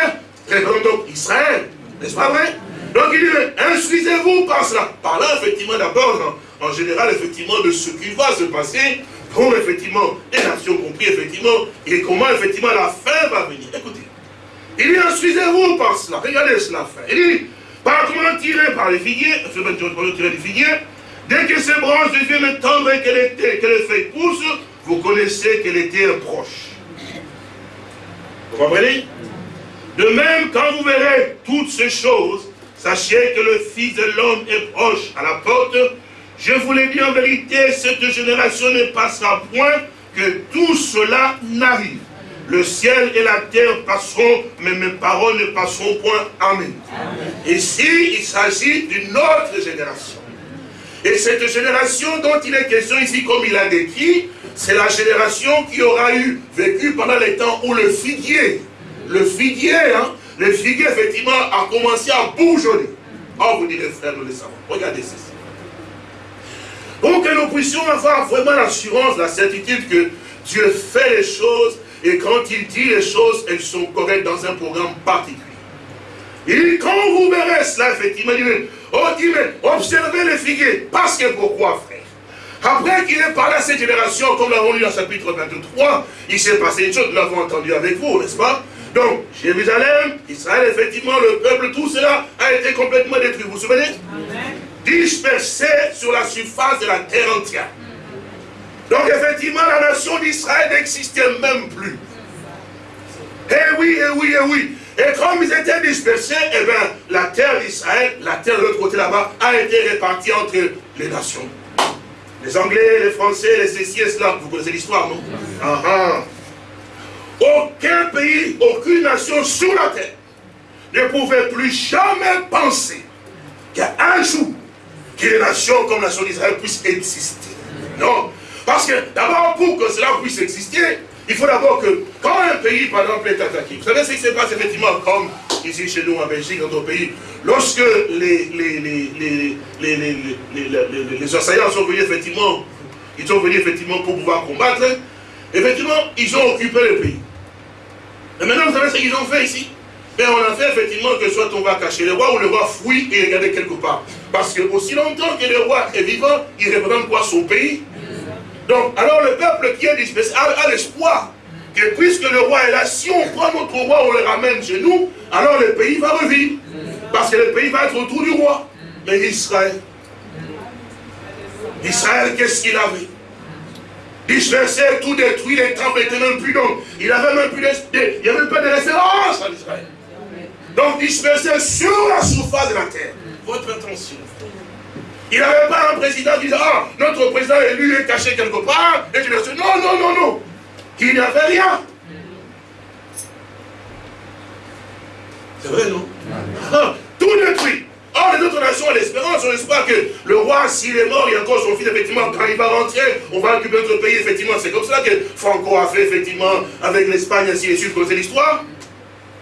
représente donc Israël, n'est-ce pas vrai? Donc il dit, instruisez-vous par cela. Par là, effectivement, d'abord, en, général, effectivement, de ce qui va se passer pour, effectivement, les nations compris, effectivement, et comment, effectivement, la fin va venir. Écoutez, il dit, instruisez-vous par cela. Regardez cela, frère. Il dit, Par comment tirer Par les figuiers, tirer les figuiers. Dès que ces branches deviennent tendres et que les, que les feuilles poussent, vous connaissez qu'elle était un proche. Vous comprenez? De même, quand vous verrez toutes ces choses, sachez que le Fils de l'homme est proche à la porte. Je vous l'ai dit en vérité, cette génération ne passera point que tout cela n'arrive. Le ciel et la terre passeront, mais mes paroles ne passeront point. Amen. Ici, il s'agit d'une autre génération. Et cette génération dont il est question ici, comme il a décrit, c'est la génération qui aura eu vécu pendant les temps où le figuier, le figuier, hein, le figuier effectivement a commencé à bourgeonner. Oh, vous direz frère, nous le savons. Regardez ceci. Pour que nous puissions avoir vraiment l'assurance, la certitude que Dieu fait les choses et quand il dit les choses, elles sont correctes dans un programme particulier. Et quand vous verrez cela, effectivement, il dit, oh, observez les figuiers. Parce que pourquoi, frère? Après qu'il ait parlé à cette génération, comme nous l'avons lu dans le chapitre 23, il s'est passé une chose, nous l'avons entendu avec vous, n'est-ce pas? Donc, Jérusalem, Israël, effectivement, le peuple, tout cela a été complètement détruit. Vous vous souvenez? Dispersé sur la surface de la terre entière. Donc effectivement, la nation d'Israël n'existait même plus. Eh oui, eh oui, eh oui. Et comme ils étaient dispersés, eh bien, la terre d'Israël, la terre de l'autre côté là-bas, a été répartie entre les nations. Les Anglais, les Français, les ceci et cela. Vous connaissez l'histoire, non? Ah, ah. Aucun pays, aucune nation sur la terre ne pouvait plus jamais penser qu'un jour, qu'une nation comme la nation d'Israël puisse exister. Non. Parce que d'abord, pour que cela puisse exister, il faut d'abord que, quand un pays, par exemple, est attaqué, vous savez ce qui se passe effectivement comme ici chez nous en Belgique, dans d'autres pays, lorsque les, assaillants sont venus effectivement, ils sont venus effectivement pour pouvoir combattre, effectivement, ils ont occupé le pays. Et maintenant, vous savez ce qu'ils ont fait ici mais ben, on a fait effectivement que soit on va cacher le roi ou le roi fouille et regarder quelque part. Parce que aussi longtemps que le roi est vivant, il représente quoi Son pays. Donc, alors le peuple qui est dispersé a, l'espoir que puisque le roi est là, si on prend notre roi, on le ramène chez nous, alors le pays va revivre. Parce que le pays va être autour du roi. Mais Israël, Israël, qu'est-ce qu'il avait? Dispersé, tout détruit, les temples étaient même plus donc. Il avait même plus de, il n'y avait pas de référence à Israël. Donc dispersé sur la surface de la terre. Votre attention. Il n'avait pas un président qui disait, ah, notre président élu est caché quelque part. Et tu dis, non, non, non, non. Il n'y avait rien. C'est vrai, non? Ah, Tout détruit. Or, les autres nations ont l'espérance, ont l'espoir que le roi, s'il est mort, il y a encore son fils, effectivement, quand il va rentrer, on va occuper notre pays, effectivement. C'est comme ça que Franco a fait, effectivement, avec l'Espagne, ainsi de suite. Vous connaissez l'histoire?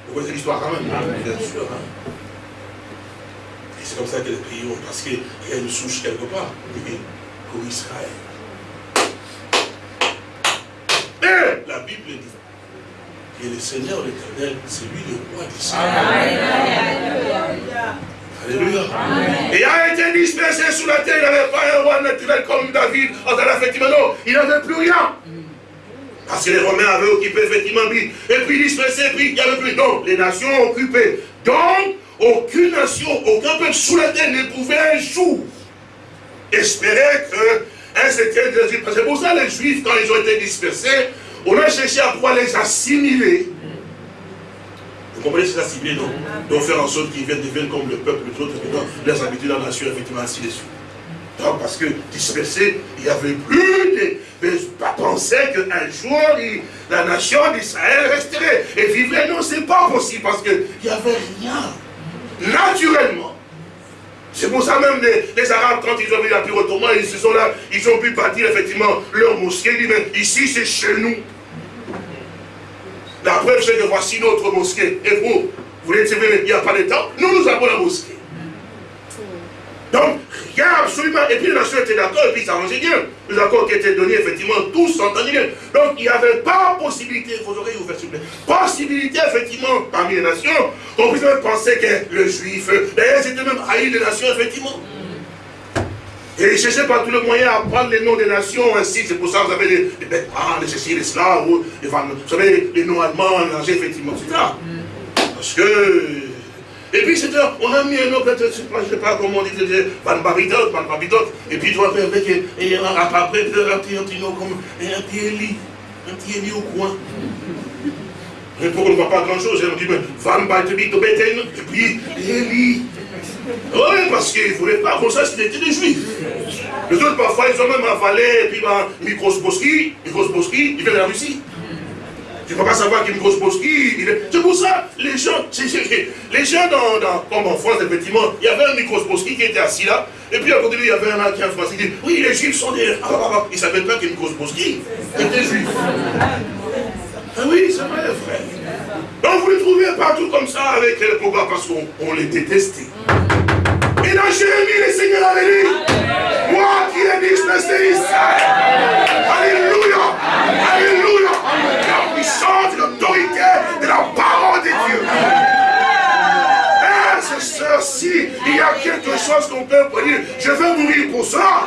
Vous connaissez l'histoire quand même? Bien sûr. Hein c'est comme ça que les pays ont, parce qu'il y a une souche quelque part, pour Israël. Mais la Bible dit que le Seigneur l'éternel, c'est lui le roi d'Israël. Alléluia. Et il a été dispersé sous la terre, il n'avait pas un roi naturel comme David. Effectivement, non, il n'avait plus rien. Parce que les Romains avaient occupé effectivement, et puis dispersé, puis il n'y avait plus. Non, les nations ont occupé. Donc, aucune nation, aucun peuple sous la terre ne pouvait un jour espérer que un secret de Jésus. C'est pour ça les Juifs, quand ils ont été dispersés, on a cherché à pouvoir les assimiler. Vous comprenez ces assimiler, non? Donc faire en sorte qu'ils deviennent comme le peuple, les autres, les habitudes dans la nation, effectivement, ainsi de suite. Donc, parce que dispersés, il n'y avait plus de, de pas penser qu'un jour, la nation d'Israël resterait et vivrait. Non, c'est pas possible parce qu'il n'y avait rien naturellement. C'est pour ça même les, Arabes, quand ils ont vu l'Empire ottoman, ils se sont là, ils ont pu bâtir effectivement leur mosquée. Ils disent, mais ici c'est chez nous. La preuve c'est que voici notre mosquée. Et vous, vous voulez dire, il n'y a pas de temps Nous, nous avons la mosquée. Donc, a absolument... Et puis les nations étaient d'accord, et puis ça s'arrangeait bien. Les accords qui étaient donnés, effectivement, tous s'entendaient bien. Donc, il n'y avait pas possibilité, vos oreilles ouvertes, s'il vous plaît, possibilité, effectivement, parmi les nations, qu'on puisse même penser que le juif, d'ailleurs, c'était même haï des nations, effectivement. Et ils cherchaient par tous les moyens à prendre les noms des nations ainsi. C'est pour ça que vous avez les, les ah, les ceci, les slaves, vous savez, les noms allemands, effectivement, etc. Parce que Et puis c'était, on a mis un autre, je ne sais pas comment on dit, Van Babidot, Van Babidot, et puis tu vois, avec, et après, un petit, un petit comme, un petit Eli, un petit Eli au coin. Et pour on ne voit pas grand chose, on dit, Van Babidot, et puis Eli. Oui, parce qu'il ne voulait pas qu'on sache qu'il était des juifs. Les autres, parfois, ils ont même avalé, et puis, ben, Mikros Boski, Mikros Boski, de la Russie. Tu ne peux pas savoir a une grosse mosquée. C'est pour ça, les gens, les gens dans, dans, comme en France, effectivement, il y avait un micro qui était assis là, et puis à côté de lui, il y avait un qui en France, il dit, oui, les juifs sont des... Ah, ah, ah. Il ne savait pas qu'il y a une grosse mosquée. Il était juif. Ah oui, c'est vrai, frère. Donc vous les trouvez partout comme ça avec les pourquoi Parce qu'on les détestait. Et dans Jérémie, le Seigneur avait dit, moi qui ai dispersé Israël. Alléluia. Alléluia. Puissance, l'autorité de la parole de Dieu. Eh, c'est si il y a quelque chose qu'on peut dire, je veux mourir pour ça,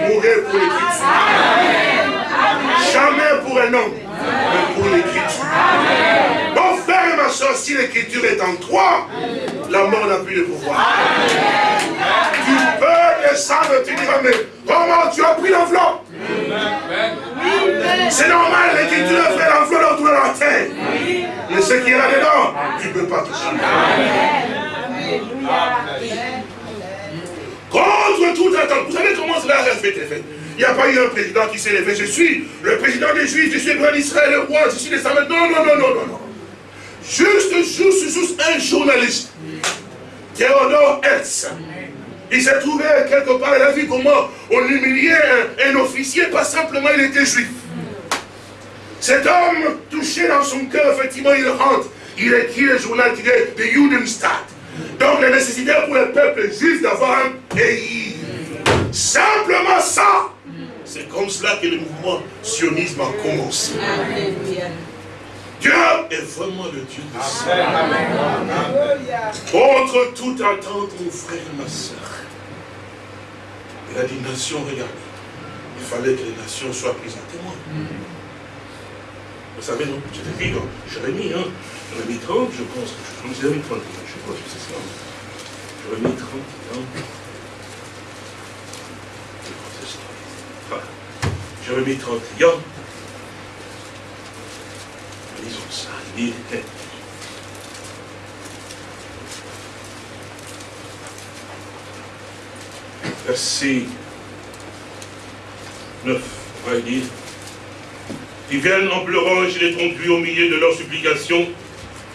mourir pour l'écriture. Jamais pour un homme, mais pour l'écriture. Mon frère et ma soeur, si l'écriture est en toi, la mort n'a plus de pouvoir. Tu peux descendre, tu diras, mais comment tu as pris l'enveloppe? C'est normal, l'écriture fait l'enveloppe autour de la terre. Mais ce qui est là-dedans, tu ne peux pas toucher. Contre toute attente. Vous savez comment cela a été fait Il n'y a pas eu un président qui s'est levé. Je suis le président des Juifs, je suis le roi d'Israël, le roi, je suis les Non, non, non, non, non, non. Juste, juste, juste un journaliste, Théodore Hertz, il s'est trouvé quelque part, il a vu comment on humiliait un, officier, pas simplement il était juif. Cet homme, touché dans son cœur, effectivement, il rentre. Il écrit le journal qui de Judenstadt. Donc la nécessité pour le peuple juif d'avoir un pays. Simplement ça. C'est comme cela que le mouvement sionisme a commencé. Dieu est vraiment le Dieu de ça. Contre toute attente, mon frère et ma soeur. Il a dit, nation, regardez. Il fallait que les nations soient prises à témoin. Vous savez, je t'ai dit, Jérémie, hein, Jérémie 30, je pense, je Jérémie 30, je crois que c'est ça. Jérémie 30, hein. Jérémie 31, lisons ça, il dit, verset 9, on va dire, ils viennent en pleurant, je les conduis au milieu de leurs supplications,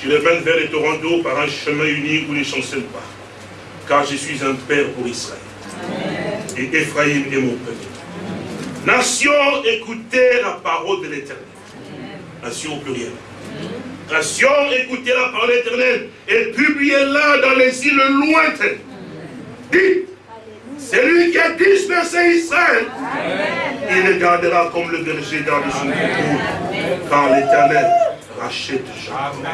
je les mène vers les torrents d'eau par un chemin unique où ne chancellent pas, car je suis un père pour Israël. Et Ephraïm est mon père. Nation, écoutez la parole de l'éternel. Nation au pluriel. Nation, écoutez la parole de l'éternel et publiez-la dans les îles lointaines. Dites, c'est lui qui a dispersé Israël. Il le gardera comme le berger dans le son car l'éternel rachète Jacob.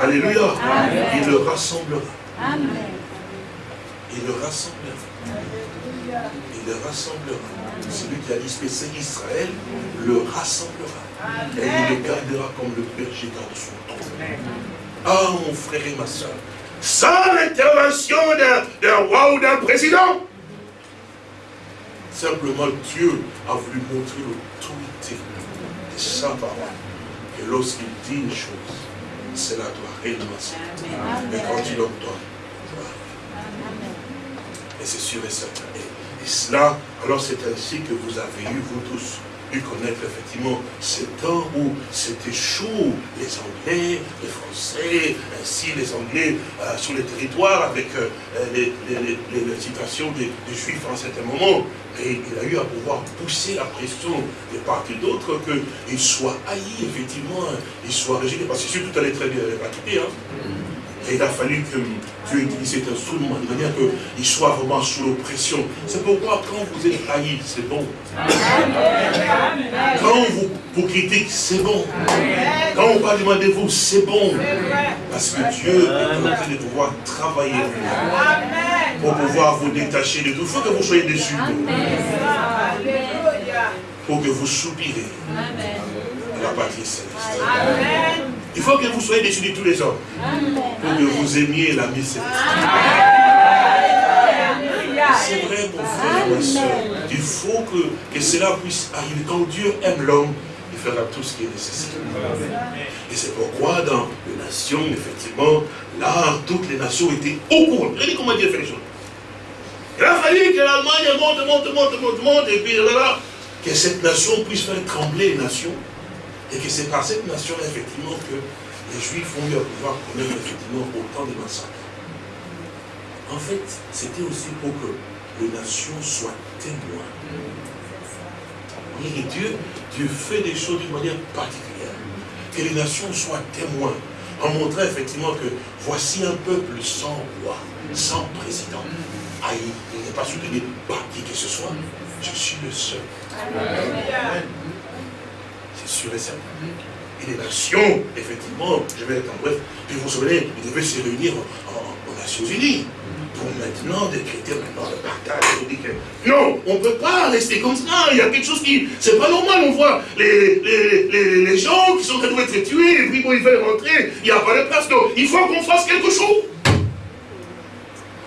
Alléluia. Il le rassemblera. Il le rassemblera. Il le rassemblera celui qui a dispersé Israël le rassemblera. Et il le gardera comme le berger dans son trône. Ah, mon frère et ma soeur, sans l'intervention d'un roi ou d'un président, simplement Dieu a voulu montrer l'autorité de sa parole. Et lorsqu'il dit une chose, cela doit réellement se Mais quand il ordonne, et c'est sûr et certain. Et cela, alors c'est ainsi que vous avez eu, vous tous, pu connaître effectivement ce temps où c'était chaud, les Anglais, les Français, ainsi les Anglais euh, sur les territoires avec euh, les, situations des, Juifs en certain moment. Et il a eu à pouvoir pousser la pression de part et d'autre qu'ils soient haïs, effectivement, ils soient régis, parce que tout allait très bien. Hein. Et il a fallu que Dieu utilise cet instrument de manière qu'il soit vraiment sous l'oppression. C'est pourquoi quand vous êtes haï, c'est bon. Quand on vous, vous critique, c'est bon. Quand on parle de vous, c'est bon. Parce que Dieu est en train de pouvoir travailler pour pouvoir vous détacher de tout. Il faut que vous soyez déçus. Pour que vous soupirez à la patrie céleste. Il faut que vous soyez déçus de tous les hommes. Pour que vous aimiez l'ami céleste. C'est vrai, mon frère et ma soeur. Il faut que, que cela puisse arriver. Quand Dieu aime l'homme, il fera tout ce qui est nécessaire. Et c'est pourquoi dans les nations, effectivement, là, toutes les nations étaient au courant. Regardez comment Dieu fait les choses. Il a fallu que l'Allemagne monte, monte, monte, monte, monte, et puis là, que cette nation puisse faire trembler les nations. Et que c'est par cette nation, effectivement, que les Juifs ont eu à pouvoir connaître, effectivement, autant de massacres. En fait, c'était aussi pour que les nations soient témoins. Et Dieu, Dieu fait des choses d'une manière particulière. Que les nations soient témoins. En montrant effectivement que voici un peuple sans roi, sans président. Ah, il n'est pas soutenu par qui que ce soit. Je suis le seul. Sûr et certain. Et les nations, effectivement, je vais être en bref, puis vous souvenez, ils devaient se réunir aux Nations Unies pour maintenant décréter maintenant le partage. non, on ne peut pas rester comme ça. Il y a quelque chose qui. C'est pas normal. On voit les, les, les, gens qui sont en train d'être tués, et puis bon, ils veulent rentrer. Il n'y a pas de place. Il faut qu'on fasse quelque chose.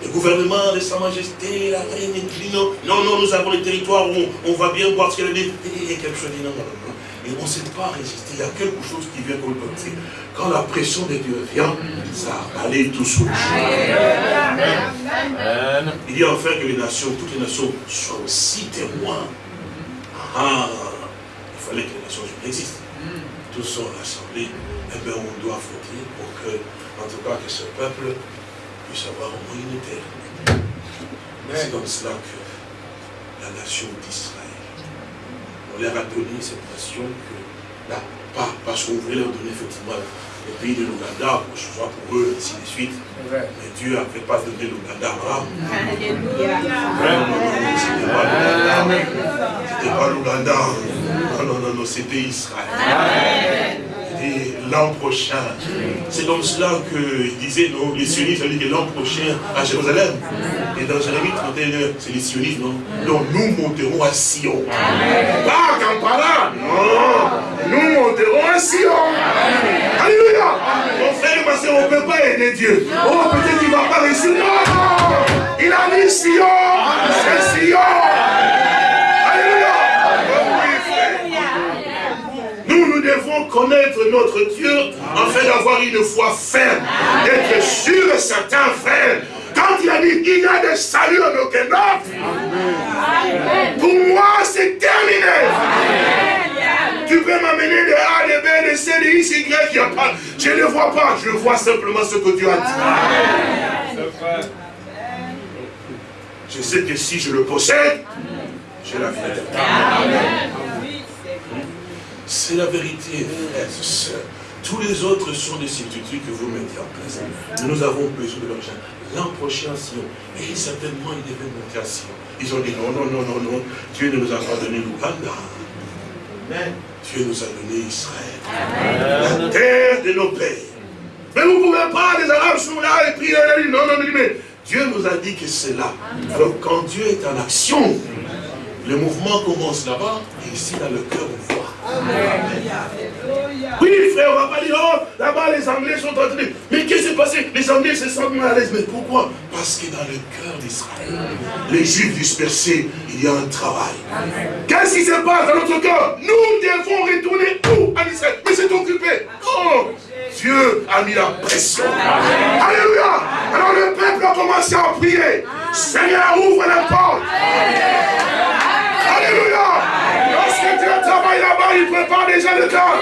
Le gouvernement de Sa Majesté, la reine incline. Non, non, nous avons les territoires où on, va bien voir ce qu'elle dit. A quelque chose dit non, non, non. Et on ne sait pas résister. Il y a quelque chose qui vient comme le Quand la pression de Dieu vient, ça va aller tout sous le Il dit enfin que les nations, toutes les nations, soient aussi témoins. Ah, il fallait que les nations existent. Tous sont rassemblés. Eh bien, on doit voter pour que, en tout cas, que ce peuple puisse avoir au moins une terre. C'est comme cela que la nation d'Israël on leur a donné cette nation que, là, pas parce qu'on voulait leur donner effectivement le pays de l'Ouganda, pour ce soit pour eux, ainsi de suite. Mais Dieu n'avait pas donné l'Ouganda à Abraham. C'était pas l'Ouganda. Non, non, non, non, c'était Israël l'an prochain. C'est comme cela qu'il disait, non, les sionistes, ça dit que l'an prochain à Jérusalem. Et dans Jérémie 31, c'est les sionistes, non? Donc nous monterons à Sion. Pas Kampala, non. Nous monterons à Sion. Alléluia. Mon frère et ma soeur, on ne peut pas aider Dieu. Oh, peut-être qu'il ne va pas réussir. Non. Il a mis Sion. C'est Sion. Connaître notre Dieu afin d'avoir une foi ferme, d'être sûr et certain, frère. Quand il a dit il y a des saluts en aucun autre, pour moi c'est terminé. Tu peux m'amener de A, de B, de C, de X, Y, il a pas. Je ne vois pas, je vois simplement ce que Dieu a dit. Je sais que si je le possède, j'ai la vie c'est la vérité, frères et sœurs. Tous les autres sont des substituts que vous mettez en place. Nous avons besoin de l'argent. L'an prochain, Sion. Et certainement, ils devaient monter à Sion. Ils ont dit non, non, non, non, non. Dieu ne nous a pas donné l'Ouganda. Dieu nous a donné Israël. La terre de nos pères. Mais vous ne pouvez pas, les Arabes sont là et puis non, non, non, mais Dieu nous a dit que c'est là. Alors quand Dieu est en action, le mouvement commence là-bas et ici dans le cœur on. Oui, frère, on ne va pas dire, oh, là-bas les Anglais sont en train de... Mais qu'est-ce qui s'est passé? Les Anglais se sentent mal à l'aise. Mais pourquoi? Parce que dans le cœur d'Israël, les Juifs dispersés, il y a un travail. Qu'est-ce qui se passe dans notre cœur? Nous devons retourner où En Israël? Mais c'est occupé. Oh Dieu a mis la pression. Alléluia. Alors le peuple a commencé à prier. Seigneur, ouvre la porte. Alléluia là-bas, il prépare déjà le temps.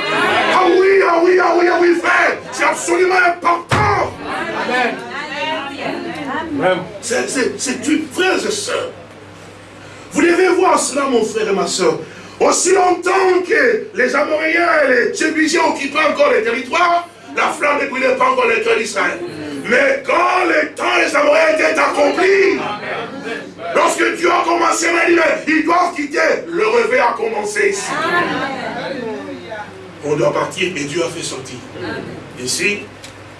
Ah oui, ah oui, ah oui, ah oui, frère. C'est absolument important. Amen. C'est une frère et soeur. Vous devez voir cela, mon frère et ma soeur. Aussi longtemps que les Amoréens et les Jébusiens occupaient encore les territoires, la flamme ne brûlait pas encore les cœurs d'Israël. Mais quand le temps des Amoréens était accompli, lorsque Dieu a commencé à dire, ils doivent quitter, le réveil a commencé ici. On doit partir et Dieu a fait sortir. Ici,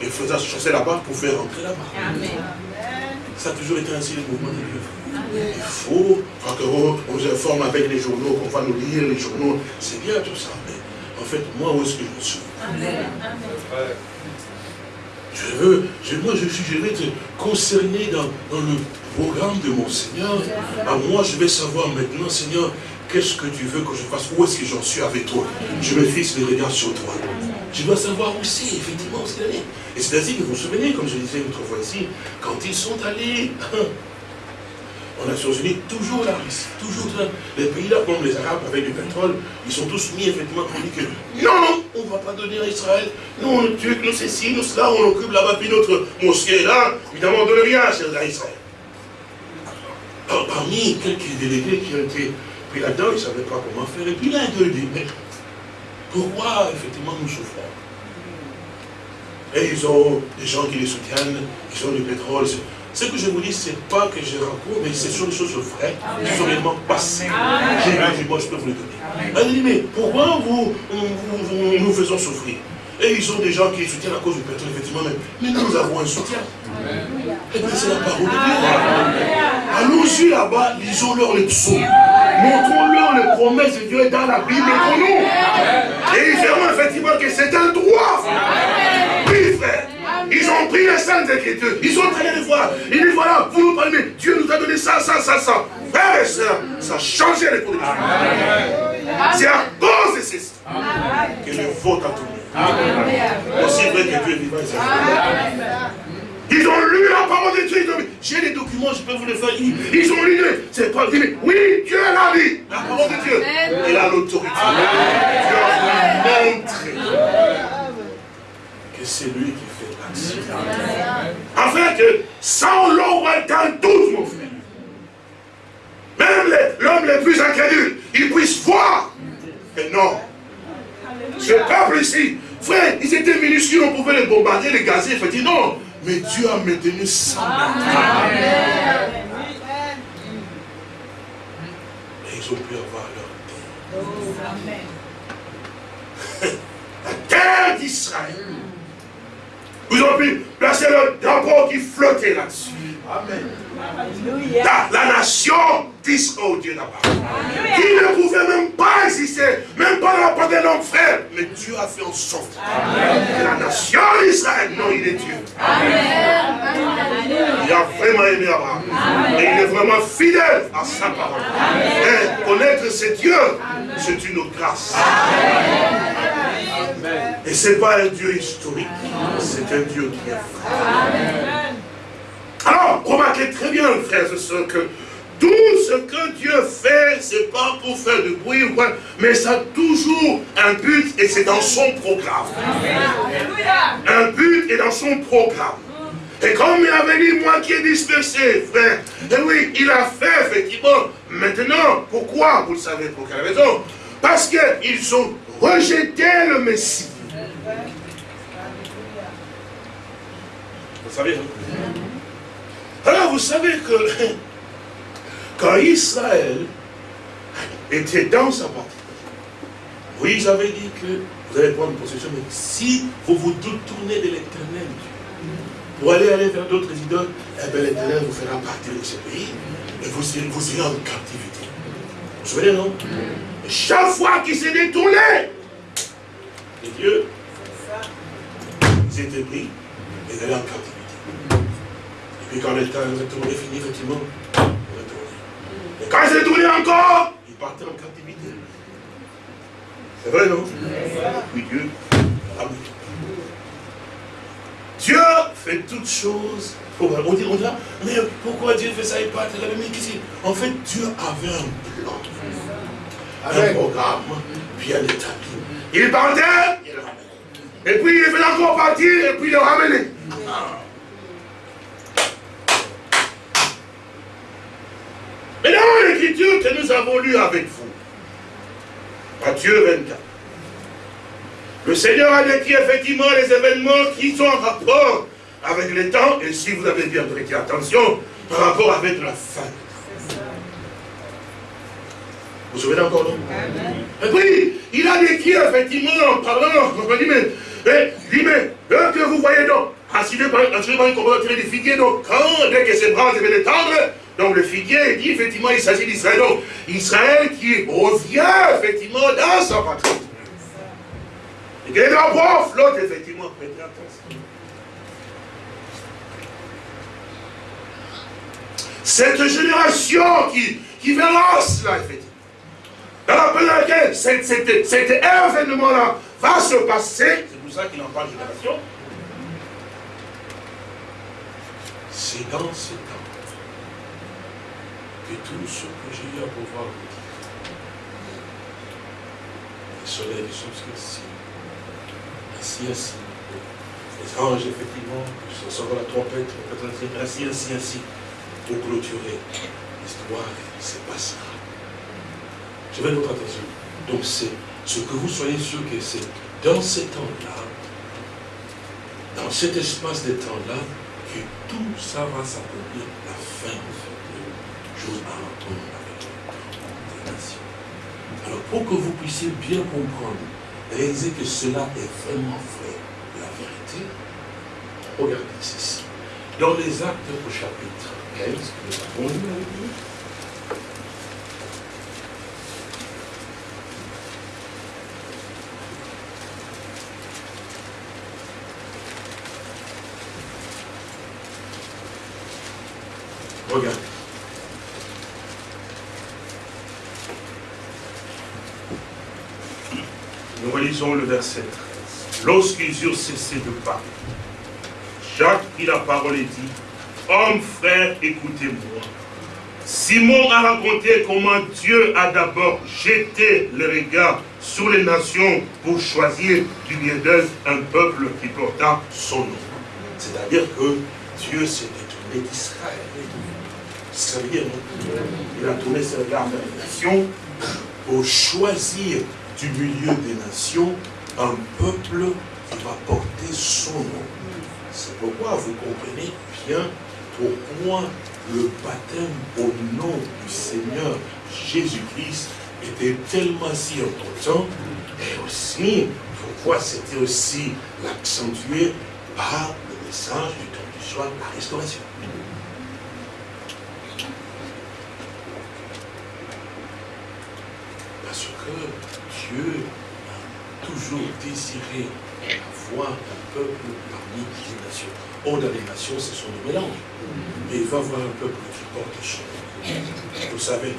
il faisait chasser là-bas pour faire rentrer là-bas. Ça a toujours été ainsi le mouvement de Dieu. Il faut qu'on nous informe avec les journaux, qu'on va nous lire les journaux. C'est bien tout ça. Mais en fait, moi, où est-ce que je me suis Je veux, je, moi je, je vais être concerné dans, dans le programme de mon Seigneur. À moi, je vais savoir maintenant, Seigneur, qu'est-ce que tu veux que je fasse? Où est-ce que j'en suis avec toi? Je me fixe les regards sur toi. Je dois savoir aussi, effectivement, ce qu'il. Et c'est ainsi que vous vous souvenez, comme je disais l'autre fois ici, quand ils sont allés en Nations Unies, toujours Russie, toujours là, les pays là, comme les Arabes avec du pétrole, ils sont tous mis effectivement pour dire que non, non, on ne va pas donner à Israël, nous on tue, nous ceci, nous cela, on occupe là-bas, puis notre mosquée là, évidemment on ne donne rien à Israël. Alors, parmi quelques délégués qui ont été pris là-dedans, ils ne savaient pas comment faire, et puis là, ils dit, mais pourquoi effectivement nous souffrons? Et ils ont des gens qui les soutiennent, ils ont du pétrole, ce que je vous dis, ce n'est pas que je raconte, mais ce sont des choses vraies, qui sont réellement passées. J'ai moi je peux vous les donner. Elle dit, mais pourquoi vous, nous faisons souffrir? Et ils ont des gens qui soutiennent à cause du pétrole, effectivement, mais, nous avons un soutien. Et bien c'est la parole de Dieu. Allons-y là-bas, lisons-leur les psaumes. Montrons-leur les promesses de Dieu dans la Bible pour nous. Et ils verront effectivement que c'est un droit. Ils ont pris les saintes écritures. Ils sont allés les voir. Ils disent voilà, vous nous parlez, mais Dieu nous a donné ça, ça, ça, ça. Frère et soeur, ça a changé les conditions. C'est à cause de ceci que le vote a tourné. Aussi vrai que Dieu est vivant. Ils ont lu la parole de Dieu. J'ai des documents, je peux vous les faire. Ils, ont lu. C'est pas dit. Oui, Dieu l'a dit. La parole de Dieu. Il a l'autorité. Dieu a montré que c'est lui qui Afin que, sans l'ombre dans tous, mon frère, même l'homme le plus incrédule, il puisse voir. Et non. Ce peuple ici, frère, ils étaient minuscules, on pouvait les bombarder, les gazer, il dit non. Mais Dieu a maintenu ça. Et ils ont pu avoir leur terre. La terre d'Israël. Vous avez pu placer le drapeau qui flottait là-dessus. Amen. La, nation d'Israël, oh Dieu là-bas. Qui ne pouvait même pas exister, même pas dans la part de l'homme frère. Mais Dieu a fait en sorte que la nation d'Israël, non, il est Dieu. Il a vraiment aimé Abraham. Et il est vraiment fidèle à sa parole. Et connaître ce Dieu, c'est une grâce. Et ce n'est pas un Dieu historique, c'est un Dieu qui est vrai. Alors, remarquez très bien, frères et sœurs, que tout ce que Dieu fait, ce n'est pas pour faire du bruit ou quoi, mais ça a toujours un but et c'est dans son programme. Un but est dans son programme. Et comme il avait dit, moi qui ai dispersé, frère, et oui, il a fait effectivement. Maintenant, pourquoi? Vous le savez pour quelle raison? Parce qu'ils ont rejeté le Messie. Vous savez? Alors vous savez que quand Israël était dans sa partie, Moïse avait dit que vous allez prendre possession, mais si vous vous tournez de l'éternel pour aller aller vers d'autres idoles, eh bien l'éternel vous fera partir de ce pays et vous, vous irez en captivité. Vous vous souvenez, non? Chaque fois qu'il s'est détourné, les dieux, ils étaient pris et allaient en captivité. Et quand le temps est fini, effectivement. Et quand il s'est tourné encore, il partait en captivité. C'est vrai, non? Oui, Dieu Dieu fait toutes choses. On dit, on dit, mais pourquoi Dieu fait ça de la même ici. En fait, Dieu avait un plan, un programme bien établi. Il partait, il. Et puis il fait encore partir, et puis il le ramenait. Mais dans l'écriture que nous avons lue avec vous, Matthieu 24, le Seigneur a décrit effectivement les événements qui sont en rapport avec les temps, et si vous avez bien prêté attention, par rapport avec la fin. Vous vous souvenez encore, non Et puis, il a décrit effectivement en parlant, on dit, mais, mais, dit, mais, que vous voyez donc, assigné par, une communauté de figuier, donc, quand, dès que ses bras devaient détendre, donc le figuier dit effectivement il s'agit d'Israël. Donc Israël qui revient effectivement dans sa patrie. Et quelqu'un bof, l'autre, effectivement, prêtez attention. Cette génération qui, qui verra cela, effectivement. Période dans laquelle cet, événement-là va se passer, c'est pour ça qu'il en parle génération, c'est dans ce temps que tout ce que j'ai eu à pouvoir vous dire, le soleil s'obscurcit, ainsi, ainsi, les anges, effectivement, ce sera la trompette, ainsi, ainsi, ainsi, pour clôturer l'histoire se passera. Je vais votre attention. Donc c'est ce que vous soyez sûr que c'est dans ces temps-là, dans cet espace de temps-là, que tout ça va s'accomplir, la fin de choses à entendre avec les nations. Alors pour que vous puissiez bien comprendre, réaliser que cela est vraiment vrai, la vérité, regardez ceci. Dans les actes au chapitre 15, que nous avons lu avec nous, Regardez. Le verset 13. Lorsqu'ils eurent cessé de parler, Jacques prit la parole et dit, Hommes, frères, écoutez-moi. Simon a raconté comment Dieu a d'abord jeté le regard sur les nations pour choisir du milieu d'eux un peuple qui porta son nom. C'est-à-dire que Dieu s'est détourné d'Israël. Ça veut dire, il a tourné ses regards vers les nations pour choisir du milieu des nations un peuple qui va porter son nom. C'est pourquoi vous comprenez bien pourquoi le baptême au nom du Seigneur Jésus-Christ était tellement si important et aussi pourquoi c'était aussi l'accentuer par le message du temps du soir, la restauration. Parce que Dieu a toujours désiré avoir un peuple parmi les nations. Or, dans les nations, ce sont des mélanges. Mais il va avoir un peuple qui porte son nom. Vous savez,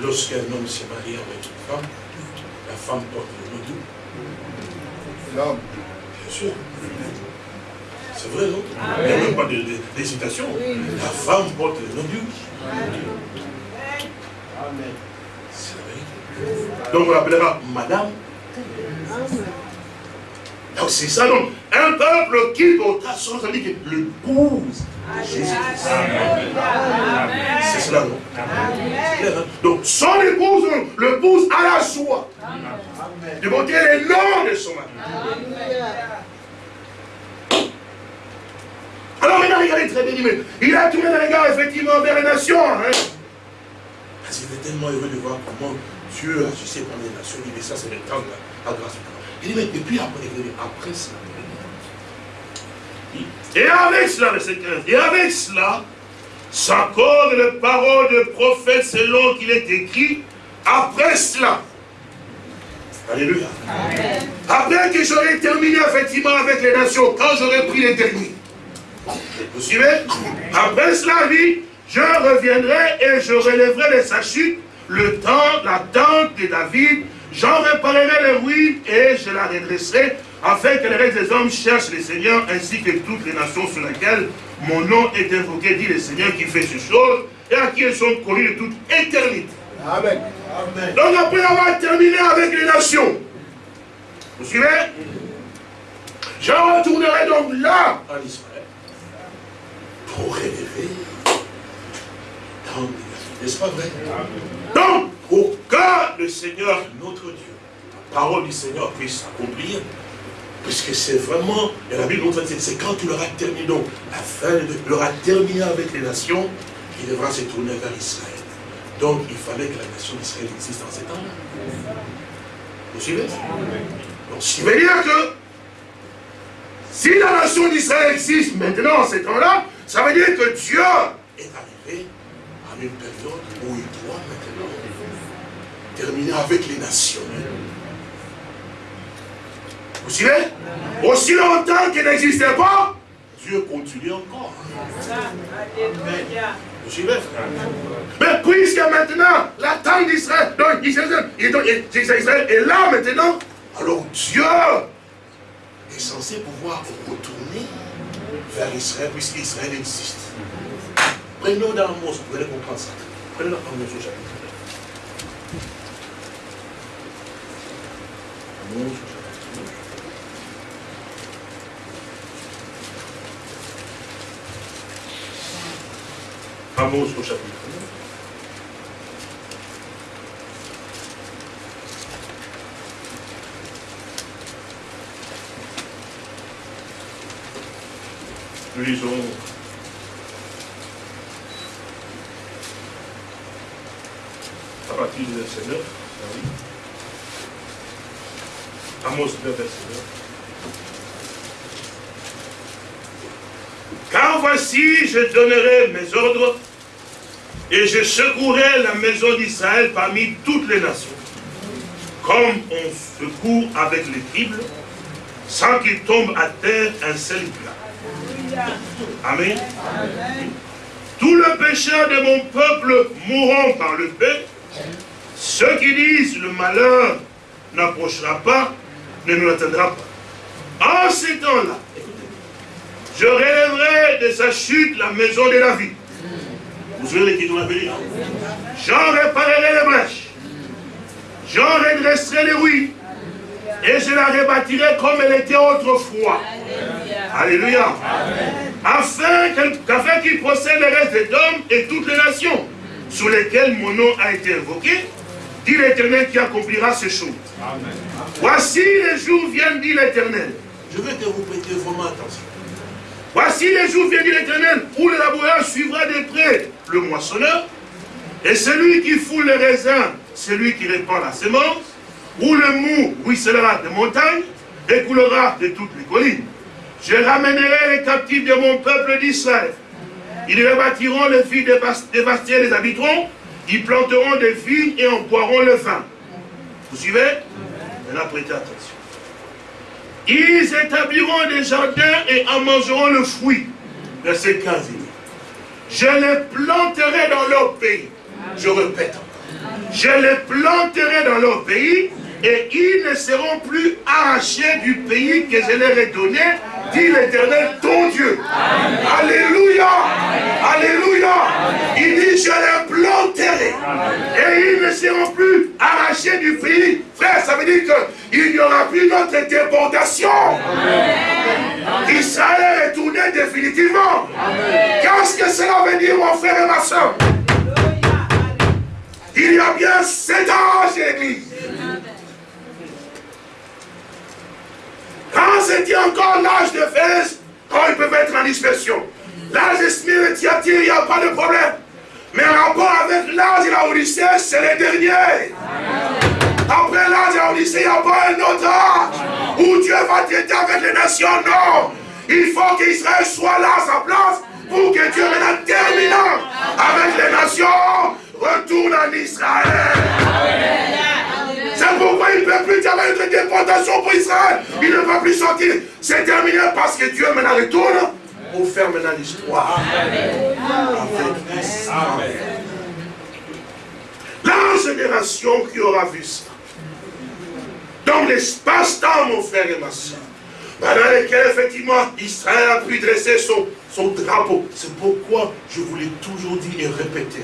lorsqu'un homme se marie avec une femme, la femme porte le nom d'où L'homme. Bien sûr. C'est vrai, non? Il n'y a même pas d'hésitation. La femme porte le nom d'Dieu. Amen. Donc on l'appellera Madame. Donc c'est ça, donc. Un peuple qui portera son nom, ça dire que l'épouse Jésus-Christ. C'est cela, non hein? Donc son épouse, l'épouse a la joie de monter les noms de son mari. Alors maintenant, regardez très bien, il dit, mais il a tourné le regard effectivement vers les nations. Hein? Parce qu'il était tellement heureux de voir comment Dieu agissait pour les nations. Il dit, mais ça c'est le temps de la grâce. Il dit, mais et puis après, après cela. Et avec cela, verset 15, et avec cela, s'accorde les paroles de prophète selon qu'il est écrit, après cela. Alléluia. Après que j'aurai terminé effectivement avec les nations, quand j'aurai pris les derniers. Vous suivez? Après cela, dit, je reviendrai et je relèverai de sa chute le temps, la tente de David, j'en réparerai les ruines et je la redresserai, afin que les restes des hommes cherchent le Seigneur, ainsi que toutes les nations sur lesquelles mon nom est invoqué, dit le Seigneur qui fait ces choses, et à qui elles sont connues de toute éternité. Amen. Amen. Donc après avoir terminé avec les nations, vous suivez? Je retournerai donc là, en Israël, pour relever dans les N'est-ce pas vrai? Donc, pour que le Seigneur, notre Dieu, la parole du Seigneur puisse s'accomplir, puisque c'est vraiment, et la Bible dit, c'est quand tu l'auras terminé, donc la fin, de, il aura terminé avec les nations, il devra se tourner vers Israël. Donc il fallait que la nation d'Israël existe en ces temps-là. Vous suivez? Donc ce qui veut dire que si la nation d'Israël existe maintenant en ces temps-là, ça veut dire que Dieu est arrivé à une période où il doit terminer avec les nations. Vous suivez? Aussi longtemps qu'il n'existait pas, Dieu continue encore. Vous suivez? Mais puisque maintenant, la taille d'Israël, donc Israël est là maintenant, alors Dieu est censé pouvoir retourner vers Israël, puisqu'Israël existe. Prenons dans Amos, vous allez comprendre ça. Prenons dans Amos au chapitre 9. Amos Amos au chapitre 9. Nous lisons à partir du verset 9. Amos 9, verset 9. Car voici, je donnerai mes ordres et je secouerai la maison d'Israël parmi toutes les nations, comme on secoue avec les cribles, sans qu'il tombe à terre un seul plat. Amen. Tous les pécheurs de mon peuple mourront par le paix. Ceux qui disent le malheur n'approchera pas, ne nous atteindra pas. En ces temps-là, je relèverai de sa chute la maison de la vie vous savez qui doit venir J'en réparerai les brèches. J'en redresserai les ruines. Et je la rebâtirai comme elle était autrefois. Alléluia. Afin qu'il procède le reste des hommes et toutes les nations sur lesquelles mon nom a été invoqué, dit l'Éternel qui accomplira ces choses. Voici les jours viennent, dit l'Éternel. Je veux que vous prêtiez vraiment attention. Voici les jours, viennent dit l'Éternel, où le laboureur suivra de près le moissonneur, et celui qui foule les raisins, celui qui répand la sémence, où le mou ruissellera des montagnes, et coulera de toutes les collines. Je ramènerai les captifs de mon peuple d'Israël. Ils rebâtiront les filles dévastées, les habiteront, ils planteront des vignes et en boiront le vin. Vous suivez? Prêtez attention. Ils établiront des jardins et en mangeront le fruit. Verset 15. Je les planterai dans leur pays. Je répète. Je les planterai dans leur pays et ils ne seront plus arrachés du pays que je leur ai donné, dit l'Éternel, ton Dieu. Alléluia. Alléluia. Il dit, je les planterai et ils ne seront plus arrachés du pays. Frère, ça veut dire qu'il n'y aura plus notre déportation. Israël est tourné définitivement. Qu'est-ce que cela veut dire, mon frère et ma soeur? Il y a bien sept ans, l'église. Quand c'était encore l'âge de Fès, quand ils peuvent être en dispersion. L'âge de et Tiatir, il n'y a pas de problème. Mais en rapport avec l'âge de la Odyssée, c'est le dernier. Après l'âge de la Odyssée, il n'y a pas un autre âge où Dieu va traiter avec les nations. Non. Il faut qu'Israël soit là à sa place pour que Dieu, maintenant terminant avec les nations, retourne en Israël. Il ne peut plus y avoir une déportation pour Israël. Il ne va plus sortir. C'est terminé parce que Dieu maintenant retourne pour faire maintenant l'histoire. La génération qui aura vu ça, dans l'espace-temps, mon frère et ma soeur, pendant lequel effectivement Israël a pu dresser son, son drapeau. C'est pourquoi je vous l'ai toujours dit et répété.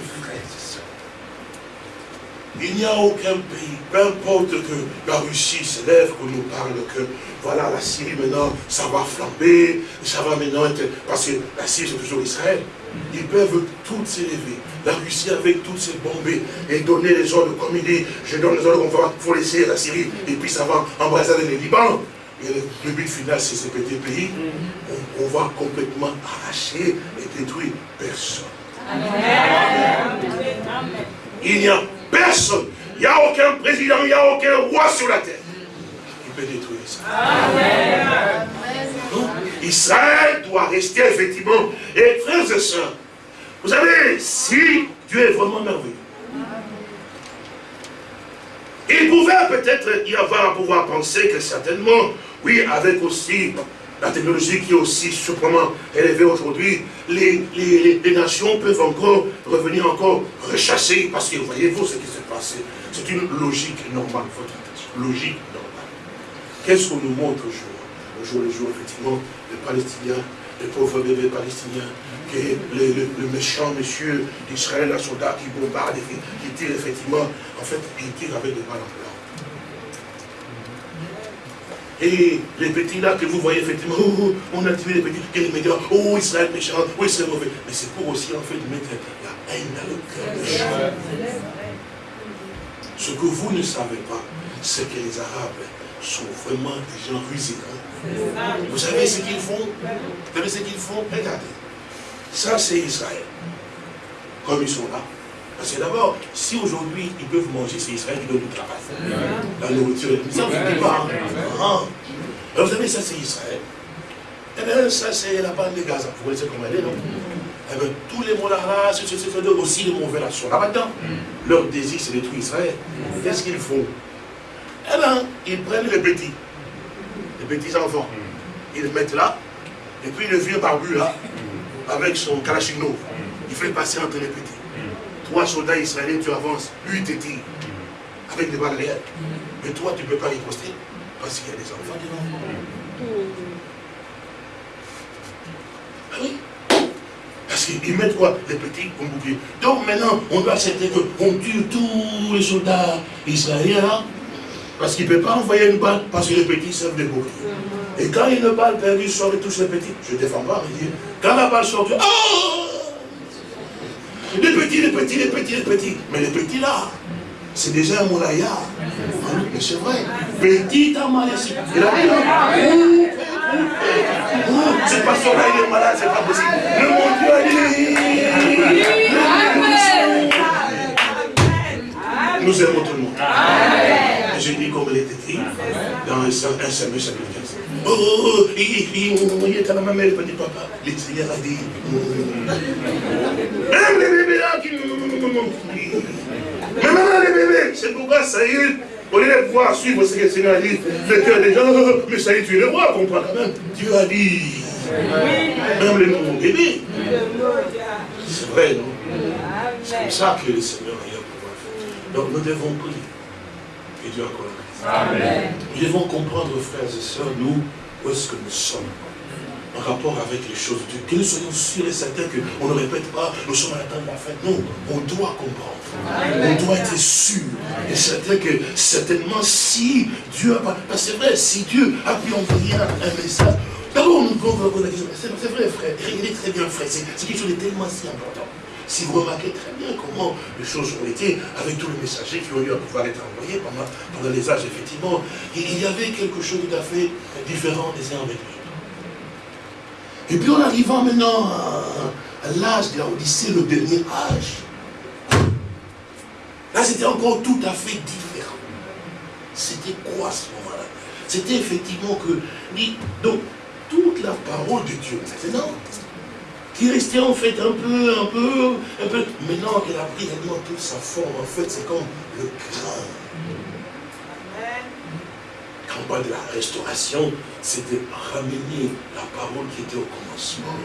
Il n'y a aucun pays, peu importe que la Russie se lève, qu'on nous parle que voilà, la Syrie maintenant, ça va flamber, ça va maintenant être... Parce que la Syrie, c'est toujours Israël. Ils peuvent toutes s'élever. La Russie avec toutes ses bombes et donner les ordres comme il dit, je donne les ordres qu'on va, faut laisser la Syrie et puis ça va embrasser le Liban. Et le, but final, c'est ce petit pays. On, on, va complètement arracher et détruire personne. Il n'y a Personne. Il n'y a aucun président, il n'y a aucun roi sur la terre qui peut détruire ça. Israël doit rester effectivement. Et frères et sœurs, vous savez, si Dieu est vraiment merveilleux, il pouvait peut-être y avoir à pouvoir penser que certainement, Oui, avec aussi la technologie qui est aussi surprenamment élevée aujourd'hui, les, les, nations peuvent encore revenir encore rechasser, parce que voyez-vous ce qui s'est passé. C'est une logique normale, votre logique normale. Qu'est-ce qu'on nous montre au jour Le jour le jour, effectivement, les Palestiniens, les pauvres bébés palestiniens, que le, méchant monsieur d'Israël, un soldat qui bombarde, qui tire effectivement, en fait, il tire avec des balles en blanc. Et les petits là que vous voyez effectivement, oh, oh, on a tué les petits, et les médias, oh Israël méchant, oh Israël mauvais. Mais c'est pour aussi en fait mettre la haine dans le cœur des gens. Ce que vous ne savez pas, c'est que les Arabes sont vraiment des gens rusés. Vous savez ce qu'ils font? Vous savez ce qu'ils font? Regardez. Ça, c'est Israël. Comme ils sont là. Parce que d'abord, si aujourd'hui ils peuvent manger, c'est Israël qui donne du travail. La nourriture, ça ne fait pas. Ah. vous savez, ça c'est Israël. Eh bien, ça c'est la bande de Gaza. Vous connaissez comment elle est, non? Eh bien, tous les mots là, c'est aussi les mauvais là sont là-dedans. Leur désir, c'est détruire Israël. Qu'est-ce qu'ils font? Eh bien, ils prennent les petits, les petits enfants, ils les mettent là, et puis le vieux barbu là, avec son kalachnikov, il fait passer entre les petits. Trois soldats israéliens, tu avances, lui te tire, avec des balles réelles. Mais toi, tu ne peux pas riposter, parce qu'il y a des enfants devant. Ah oui parce qu'ils mettent quoi Les petits comme bouclier. Donc maintenant, on doit accepter qu'on tue tous les soldats israéliens, parce qu'il ne peut pas envoyer une balle, parce que les petits servent des boucliers. Et quand une balle perdue sort et touche les petits, je ne défends pas, quand la balle sort, oh les petits, les petits, les petits, les petits. Mais les petits là, c'est déjà un moulaya. Mais c'est vrai. Petit Amalési. Il a dit, c'est pas son il est malade, c'est pas possible. Le mon Dieu a dit. Nous aimons tout le monde. Dit comme il était dit dans un Samuel chapitre 15. Oh, oh, oh, il est à la même mère, il dit papa, le Seigneur a dit. Même les bébés là qui. Même les bébés, c'est pourquoi Saïd, au lieu de pouvoir suivre ce que le Seigneur a dit, le cœur des gens, mais Saïd, tu es le roi, comprends quand même. Dieu a dit. Même les nouveaux bébés. C'est vrai, non? C'est comme ça que le Seigneur a pouvoir faire. Donc nous devons prier. Que Dieu accorde Amen. Nous devons comprendre, frères et sœurs, nous, où est-ce que nous sommes en rapport avec les choses de Dieu. Que nous soyons sûrs et certains qu'on ne répète pas, nous sommes à la de la fête. Non, on doit comprendre. On doit être sûr et certain que certainement si Dieu a. Parce que c'est vrai, si Dieu a pu envoyer un message, d'abord nous pouvons la question. C'est vrai frère, il est très bien frère, c'est quelque chose de tellement si important. Si vous remarquez très bien comment les choses ont été, avec tous les messagers qui ont eu à pouvoir être envoyés pendant, les âges, effectivement, il y avait quelque chose tout à fait différent des uns avec les autres. Et puis en arrivant maintenant à, l'âge de la Odyssée, le dernier âge, là c'était encore tout à fait différent. C'était quoi ce moment-là? C'était effectivement que, donc, toute la parole de Dieu maintenant, qui restait en fait un peu, un peu, un peu. Maintenant qu'elle a pris réellement toute sa forme, en fait, c'est comme le grain. Quand on parle de la restauration, c'est de ramener la parole qui était au commencement.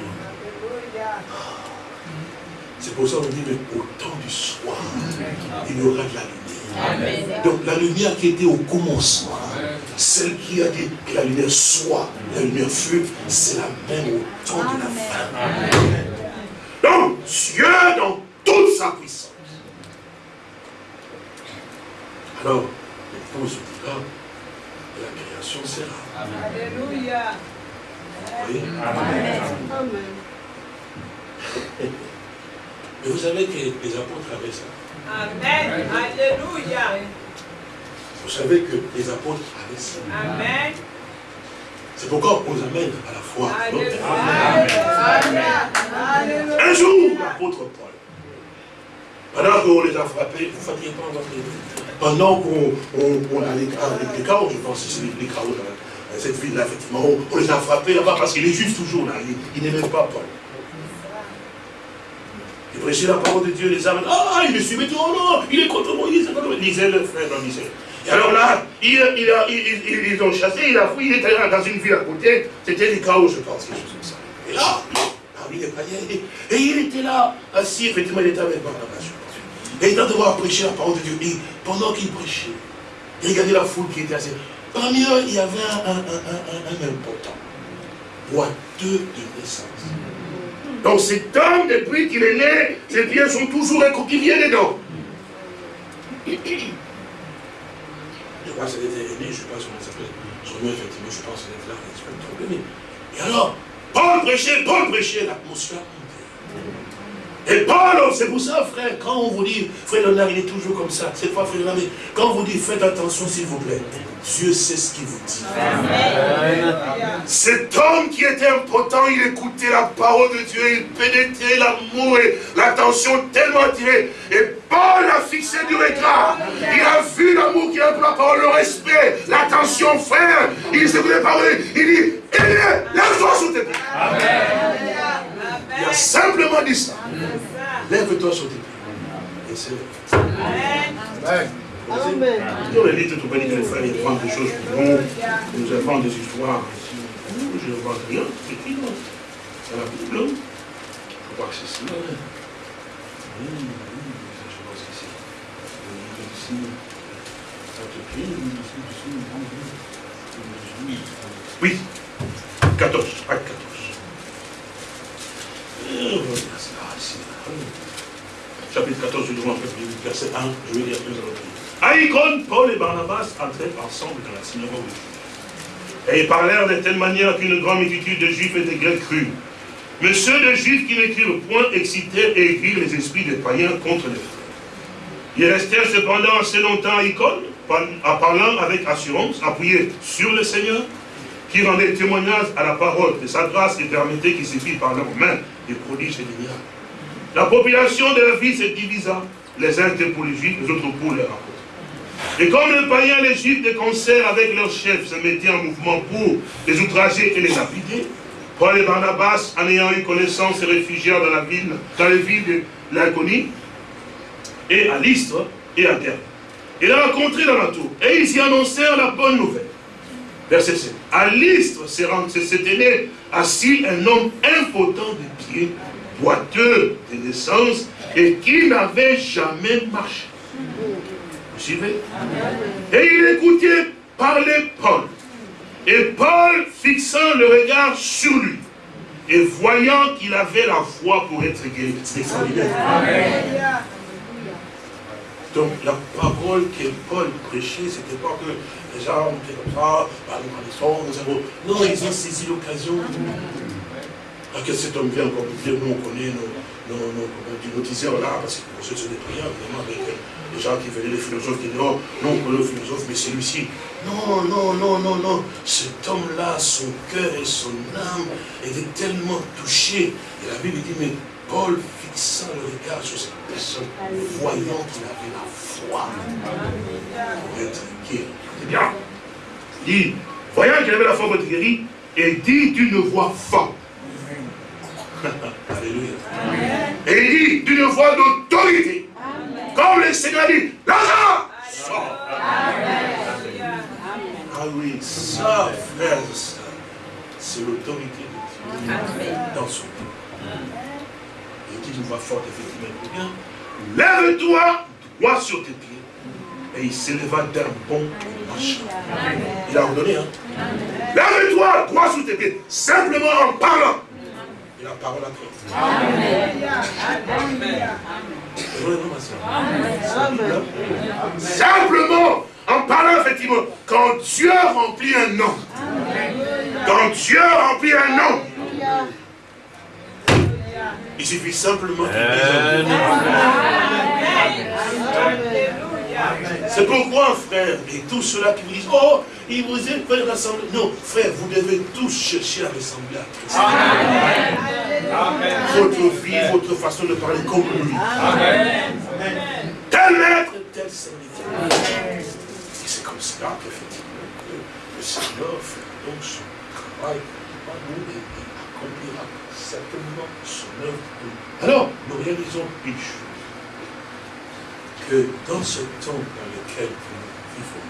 C'est pour ça qu'on dit, mais au temps du soir, il y aura de la lumière. Donc la lumière qui était au commencement, celle qui a dit que la lumière soit, la lumière fut, c'est la même au temps de la fin. Donc Dieu dans toute sa puissance. Alors, l'épouse dira, la création sera. Alléluia. Oui. Amen. Mais vous savez que les apôtres avaient ça. Amen. Alléluia. Vous savez que les apôtres avaient ça. Amen. C'est pourquoi on nous amène à la foi. Un jour, l'apôtre Paul, pendant qu'on les a frappés, vous ne fatiguez pas votre Pendant qu'on a les, les chaos, je pense que c'est les chaos dans cette ville-là, effectivement, on les a frappés là-bas parce qu'il est juste toujours là. Il, n'aimait pas Paul. Il prêchait la parole de Dieu, les âmes, ah, il me suivait, oh non, il est contre Moïse, lisez le frère dans Et alors là, ils, ont chassé, il a fouillé, il était dans une ville à côté, c'était des chaos, je pense, quelque chose comme ça. Et là, parmi les païens, et il était là, assis, effectivement, il était avec Barnabas, Et il a devoir prêcher la parole de Dieu. Et pendant qu'il prêchait, il regardait la foule qui était assise. Parmi eux, il y avait un, un, un, un important, boiteux de naissance. Donc cet homme, depuis qu'il est né, ses pieds sont toujours recroquevillés dedans. Je crois que c'était aîné, je pas comment ça s'appelle. Son nom, effectivement, je pense que c'était là, il se trop aimé. Et alors, Paul prêchait, Paul prêchait, l'atmosphère et Paul, c'est pour ça, frère, quand on vous dit, frère Léonard, il est toujours comme ça. C'est pas frère Léonard, mais quand on vous dit, faites attention, s'il vous plaît. Dieu sait ce qu'il vous dit. Cet homme qui était impotent, il écoutait la parole de Dieu, il pénétrait l'amour et l'attention tellement attirée. Et Paul a fixé du regard. Il a vu l'amour qu'il a pour la parole, le respect, l'attention, frère. Il s'est voulu parler. Il dit, lève-toi sur tes pieds. Il a simplement dit ça. Lève-toi sur tes pieds. Et c'est Amen. Amen. On les lit tout le les frères, ils prennent des choses pour nous, inventent des histoires. Je ne vois rien, c'est écrit dans la Bible. Je crois que c'est ça. Oui, oui, je pense que c'est Oui, 14, acte 14. Chapitre 14, je demande verset 1, je vais lire deux autres. À Paul et Barnabas entraient ensemble dans la synagogue Et ils parlèrent de telle manière qu'une grande multitude de juifs et de grecs crurent. Mais ceux de juifs qui ne point excitèrent et aiguirent les esprits des païens contre les frères. Ils restèrent cependant assez longtemps à Icône, en parlant avec assurance, appuyés sur le Seigneur, qui rendait témoignage à la parole de sa grâce et permettait qu'il se fit par leurs mains des prodiges et des miracles. La population de la ville se divisa. Les uns étaient pour les juifs, les autres pour les apôtres. Et comme les païens, les juifs, de concert avec leurs chefs, se mettaient en mouvement pour les outrager et les lapider, Paul et Barnabas, en ayant eu connaissance, se réfugièrent dans la ville, dans les villes de l'Inconnu, et à Lystre et à Terre. Et la rencontré dans la tour. Et ils y annoncèrent la bonne nouvelle. Verset 7. À l'Istre s'était assis un homme impotent de pied, boiteux de naissance, et qui n'avait jamais marché. Suivez Et il écoutait parler Paul. Et Paul, fixant le regard sur lui, et voyant qu'il avait la foi pour être guéri. C'est extraordinaire. Donc la parole que Paul prêchait, c'était pas que les gens étaient comme ça, bah, nous nous avons... Non, ils ont saisi l'occasion. Que cet homme vient encore dire, nous on connaît nos, nos, nos, nos là, parce que pour ceux sont des prières, vraiment, avec les gens qui venaient, les philosophes, qui disaient, non, non, on le philosophe, mais celui-ci. Non, non, non, non, non. Cet homme-là, son cœur et son âme étaient tellement touchés. Et la Bible dit, mais Paul fixant le regard sur cette personne, voyant qu'il avait la foi pour être guéri. C'est bien. Il dit, voyant qu'il avait la foi pour être guéri, et dit d'une voix forte. Alléluia. Et il dit d'une voix d'autorité. Comme le Seigneur dit, Lazare, sort. Ah oui, ça, frère, c'est l'autorité de Dieu dans son cœur dit une voix forte, effectivement, lève-toi, droit sur tes pieds. Et il s'éleva d'un bon marchand. Il a ordonné, hein. Lève-toi, droit sur tes pieds, simplement en parlant. Et la parole a pris. Amen. Simplement, en parlant effectivement, quand Dieu remplit un nom, quand Dieu remplit un nom, il suffit simplement qu'il C'est pourquoi, frère, et tous ceux-là qui vous disent, oh, il vous est fait rassembler. Non, frère, vous devez tous chercher à ressembler à Christ. Votre vie, votre façon de parler comme lui. Amen. Tel maître, tel serviteur. Et c'est comme cela qu'effectivement, le Seigneur fait donc son travail par nous et accomplira certainement son œuvre. Alors, nous réalisons une chose. que dans ce temps dans lequel nous vivons,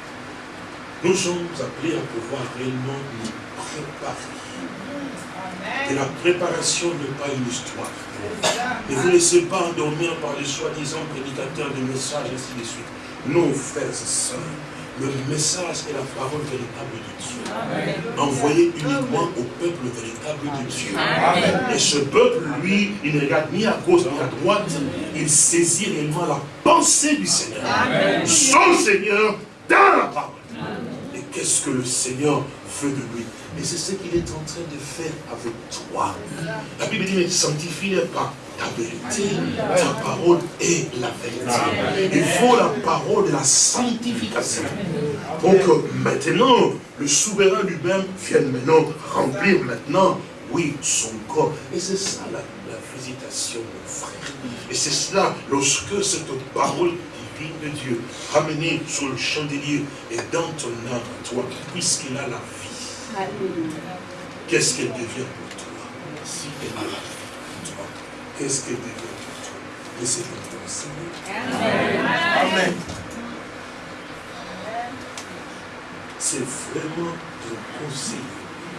nous sommes appelés à pouvoir réellement nous préparer. Et la préparation n'est pas une histoire. Ne vous laissez pas endormir par les soi-disant prédicateurs de messages, ainsi de suite. Non, frères et sœurs, le message est la parole véritable de Dieu. Envoyé uniquement au peuple véritable de Dieu. Et ce peuple, lui, il ne regarde ni à gauche ni à droite. Il saisit réellement la pensée du Seigneur. Son Seigneur dans la parole. Et qu'est-ce que le Seigneur veut de lui? Et c'est ce qu'il est en train de faire avec toi. La Bible dit, mais sanctifie pas ta vérité, ta parole est la vérité. Il faut la parole de la sanctification. Pour que maintenant, le souverain lui-même vienne maintenant remplir maintenant, oui, son corps. Et c'est ça la, visitation, mon frère. Et c'est cela, lorsque cette parole divine de Dieu, ramenée sur le chandelier, et dans ton âme, toi, puisqu'il a la qu'est-ce qu'elle devient pour toi Si elle a la vie qu'est-ce qu'elle devient pour toi? Laissez-le Amen. Amen. C'est vraiment ton conseil.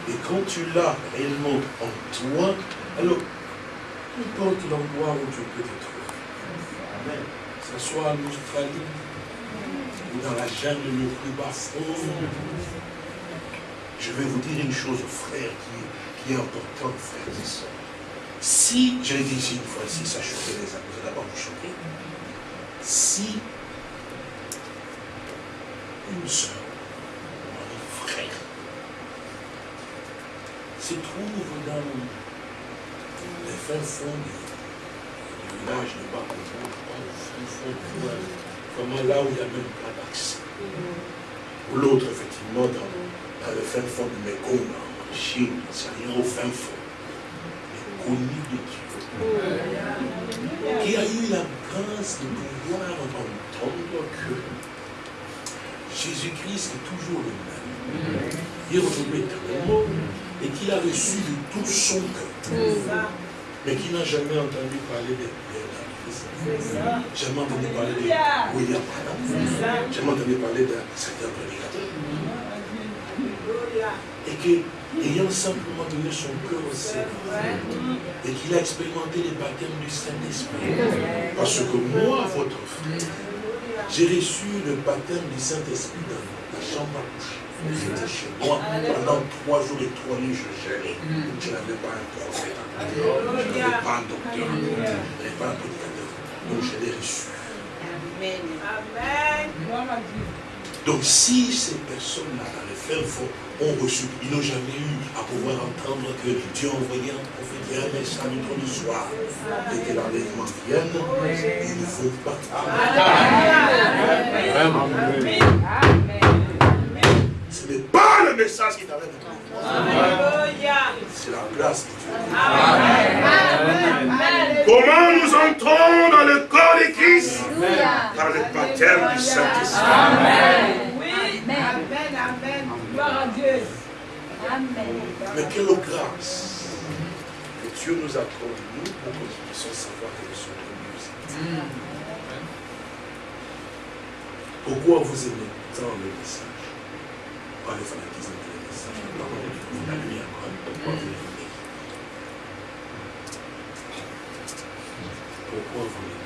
Et quand tu l'as réellement en toi, alors, importe l'endroit où tu peux te trouver, Amen. que ce soit en Australie, ou dans la jungle le plus bas je vais vous dire une chose, frère, qui, qui est importante, frère et sœurs. Si, je l'ai dit ici une fois, si ça choquait les âmes, vous d'abord vous choquer. Si une soeur, un frère, se trouve dans les fins fonds du, village de Bakobo, au fond du vraiment là où il n'y a même pas d'accès. Ou l'autre, effectivement, dans, dans le fin fond du Mekong, en Chine, c'est rien au fin fond connu de Dieu, qui a eu la grâce de pouvoir entendre que Jésus-Christ est toujours le même. Il est revenu éternellement et qu'il a reçu de tout son cœur. Mais qui n'a jamais entendu parler de Jamais entendu parler de William Branham. Jamais entendu parler d'un certain prédicateur. Et que ayant simplement donné son cœur au Seigneur et qu'il a expérimenté les baptêmes du Saint-Esprit. Parce que moi, votre frère, j'ai reçu le baptême du Saint-Esprit dans la chambre à coucher. J'étais chez moi pendant trois jours et trois nuits, je gênais. Je n'avais pas un prophète, je n'avais pas un docteur, je n'avais pas un prédicateur. Donc je l'ai reçu. Amen. Amen. Donc si ces personnes-là, dans les fermes fond, ont reçu, ils n'ont jamais eu à pouvoir entendre que Dieu a envoyé un prophète et un message du soir et que l'enlèvement vienne, ils ne vont pas. Vraiment. Ce n'est pas le message qui t'arrête. C'est la place de Dieu. Comment nous entrons dans le corps de Christ? Par le baptême du Saint-Esprit. Amen. Oui. Amen. Amen. Gloire à Dieu. Amen. Mais quelle grâce que Dieu nous accorde, nous, pour que nous puissions savoir que nous sommes de musique. Pourquoi vous aimez tant le message? Pas le fanatisme de le message, vous la lumière, pourquoi vous l'aimez Pourquoi vous l'aimez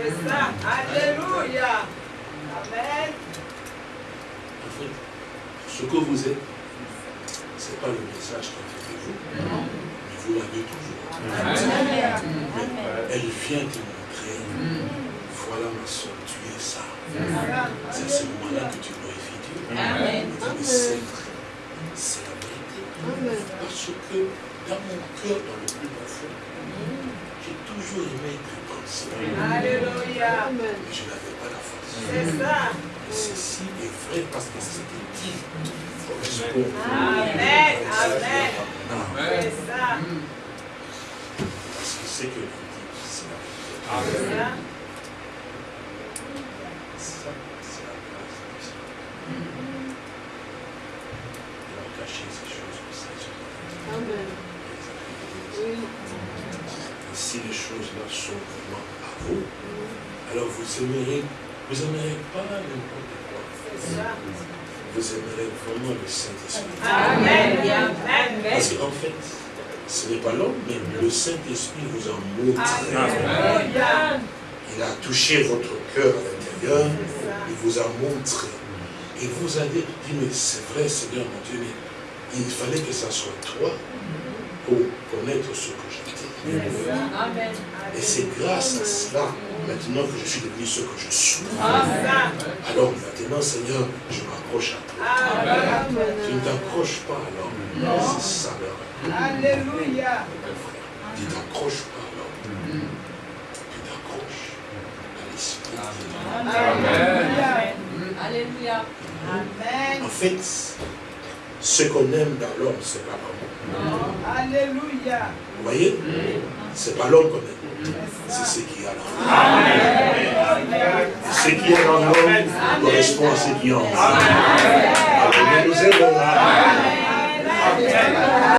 Alléluia. Amen. En fait, ce que vous êtes, ce n'est pas le message qui fait de vous, mais vous l'avez toujours. Elle vient te montrer, voilà ma soeur, tu es ça. C'est à ce moment-là que tu glorifies Dieu. C'est la vérité. Parce que dans mon cœur, dans le plus profond, j'ai toujours aimé être Alléluia. Mais je n'avais pas la force. C'est ça. Ceci est vrai parce que c'était dit. Amen. Amen. C'est ça. Parce que ce que vous dites, c'est la vérité. Amen. Si les choses-là sont vraiment à vous, alors vous aimerez, vous aimerez pas n'importe quoi. Vous aimerez vraiment le Saint-Esprit. Amen. Parce qu'en fait, ce n'est pas l'homme, mais le Saint-Esprit vous a montré. Il a touché votre cœur à l'intérieur. Il vous a montré. Et vous avez dit, mais c'est vrai, Seigneur mon Dieu, mais il fallait que ça soit toi pour connaître ce que j'étais. Et c'est grâce à cela, maintenant que je suis devenu ce que je suis. Alors maintenant, Seigneur, je m'accroche à toi. Tu ne t'accroches pas alors. C'est ça Alléluia. Tu t'accroches pas alors. Tu t'accroches à l'Esprit. Amen. Alléluia. En fait, ce qu'on aime dans l'homme, c'est pas l'homme. Alléluia. Vous voyez C'est pas l'homme qu'on aime. C'est ce qui est à l'homme. Ce qui est en l'homme correspond à ce qui est en l'homme. Alors nous aimons.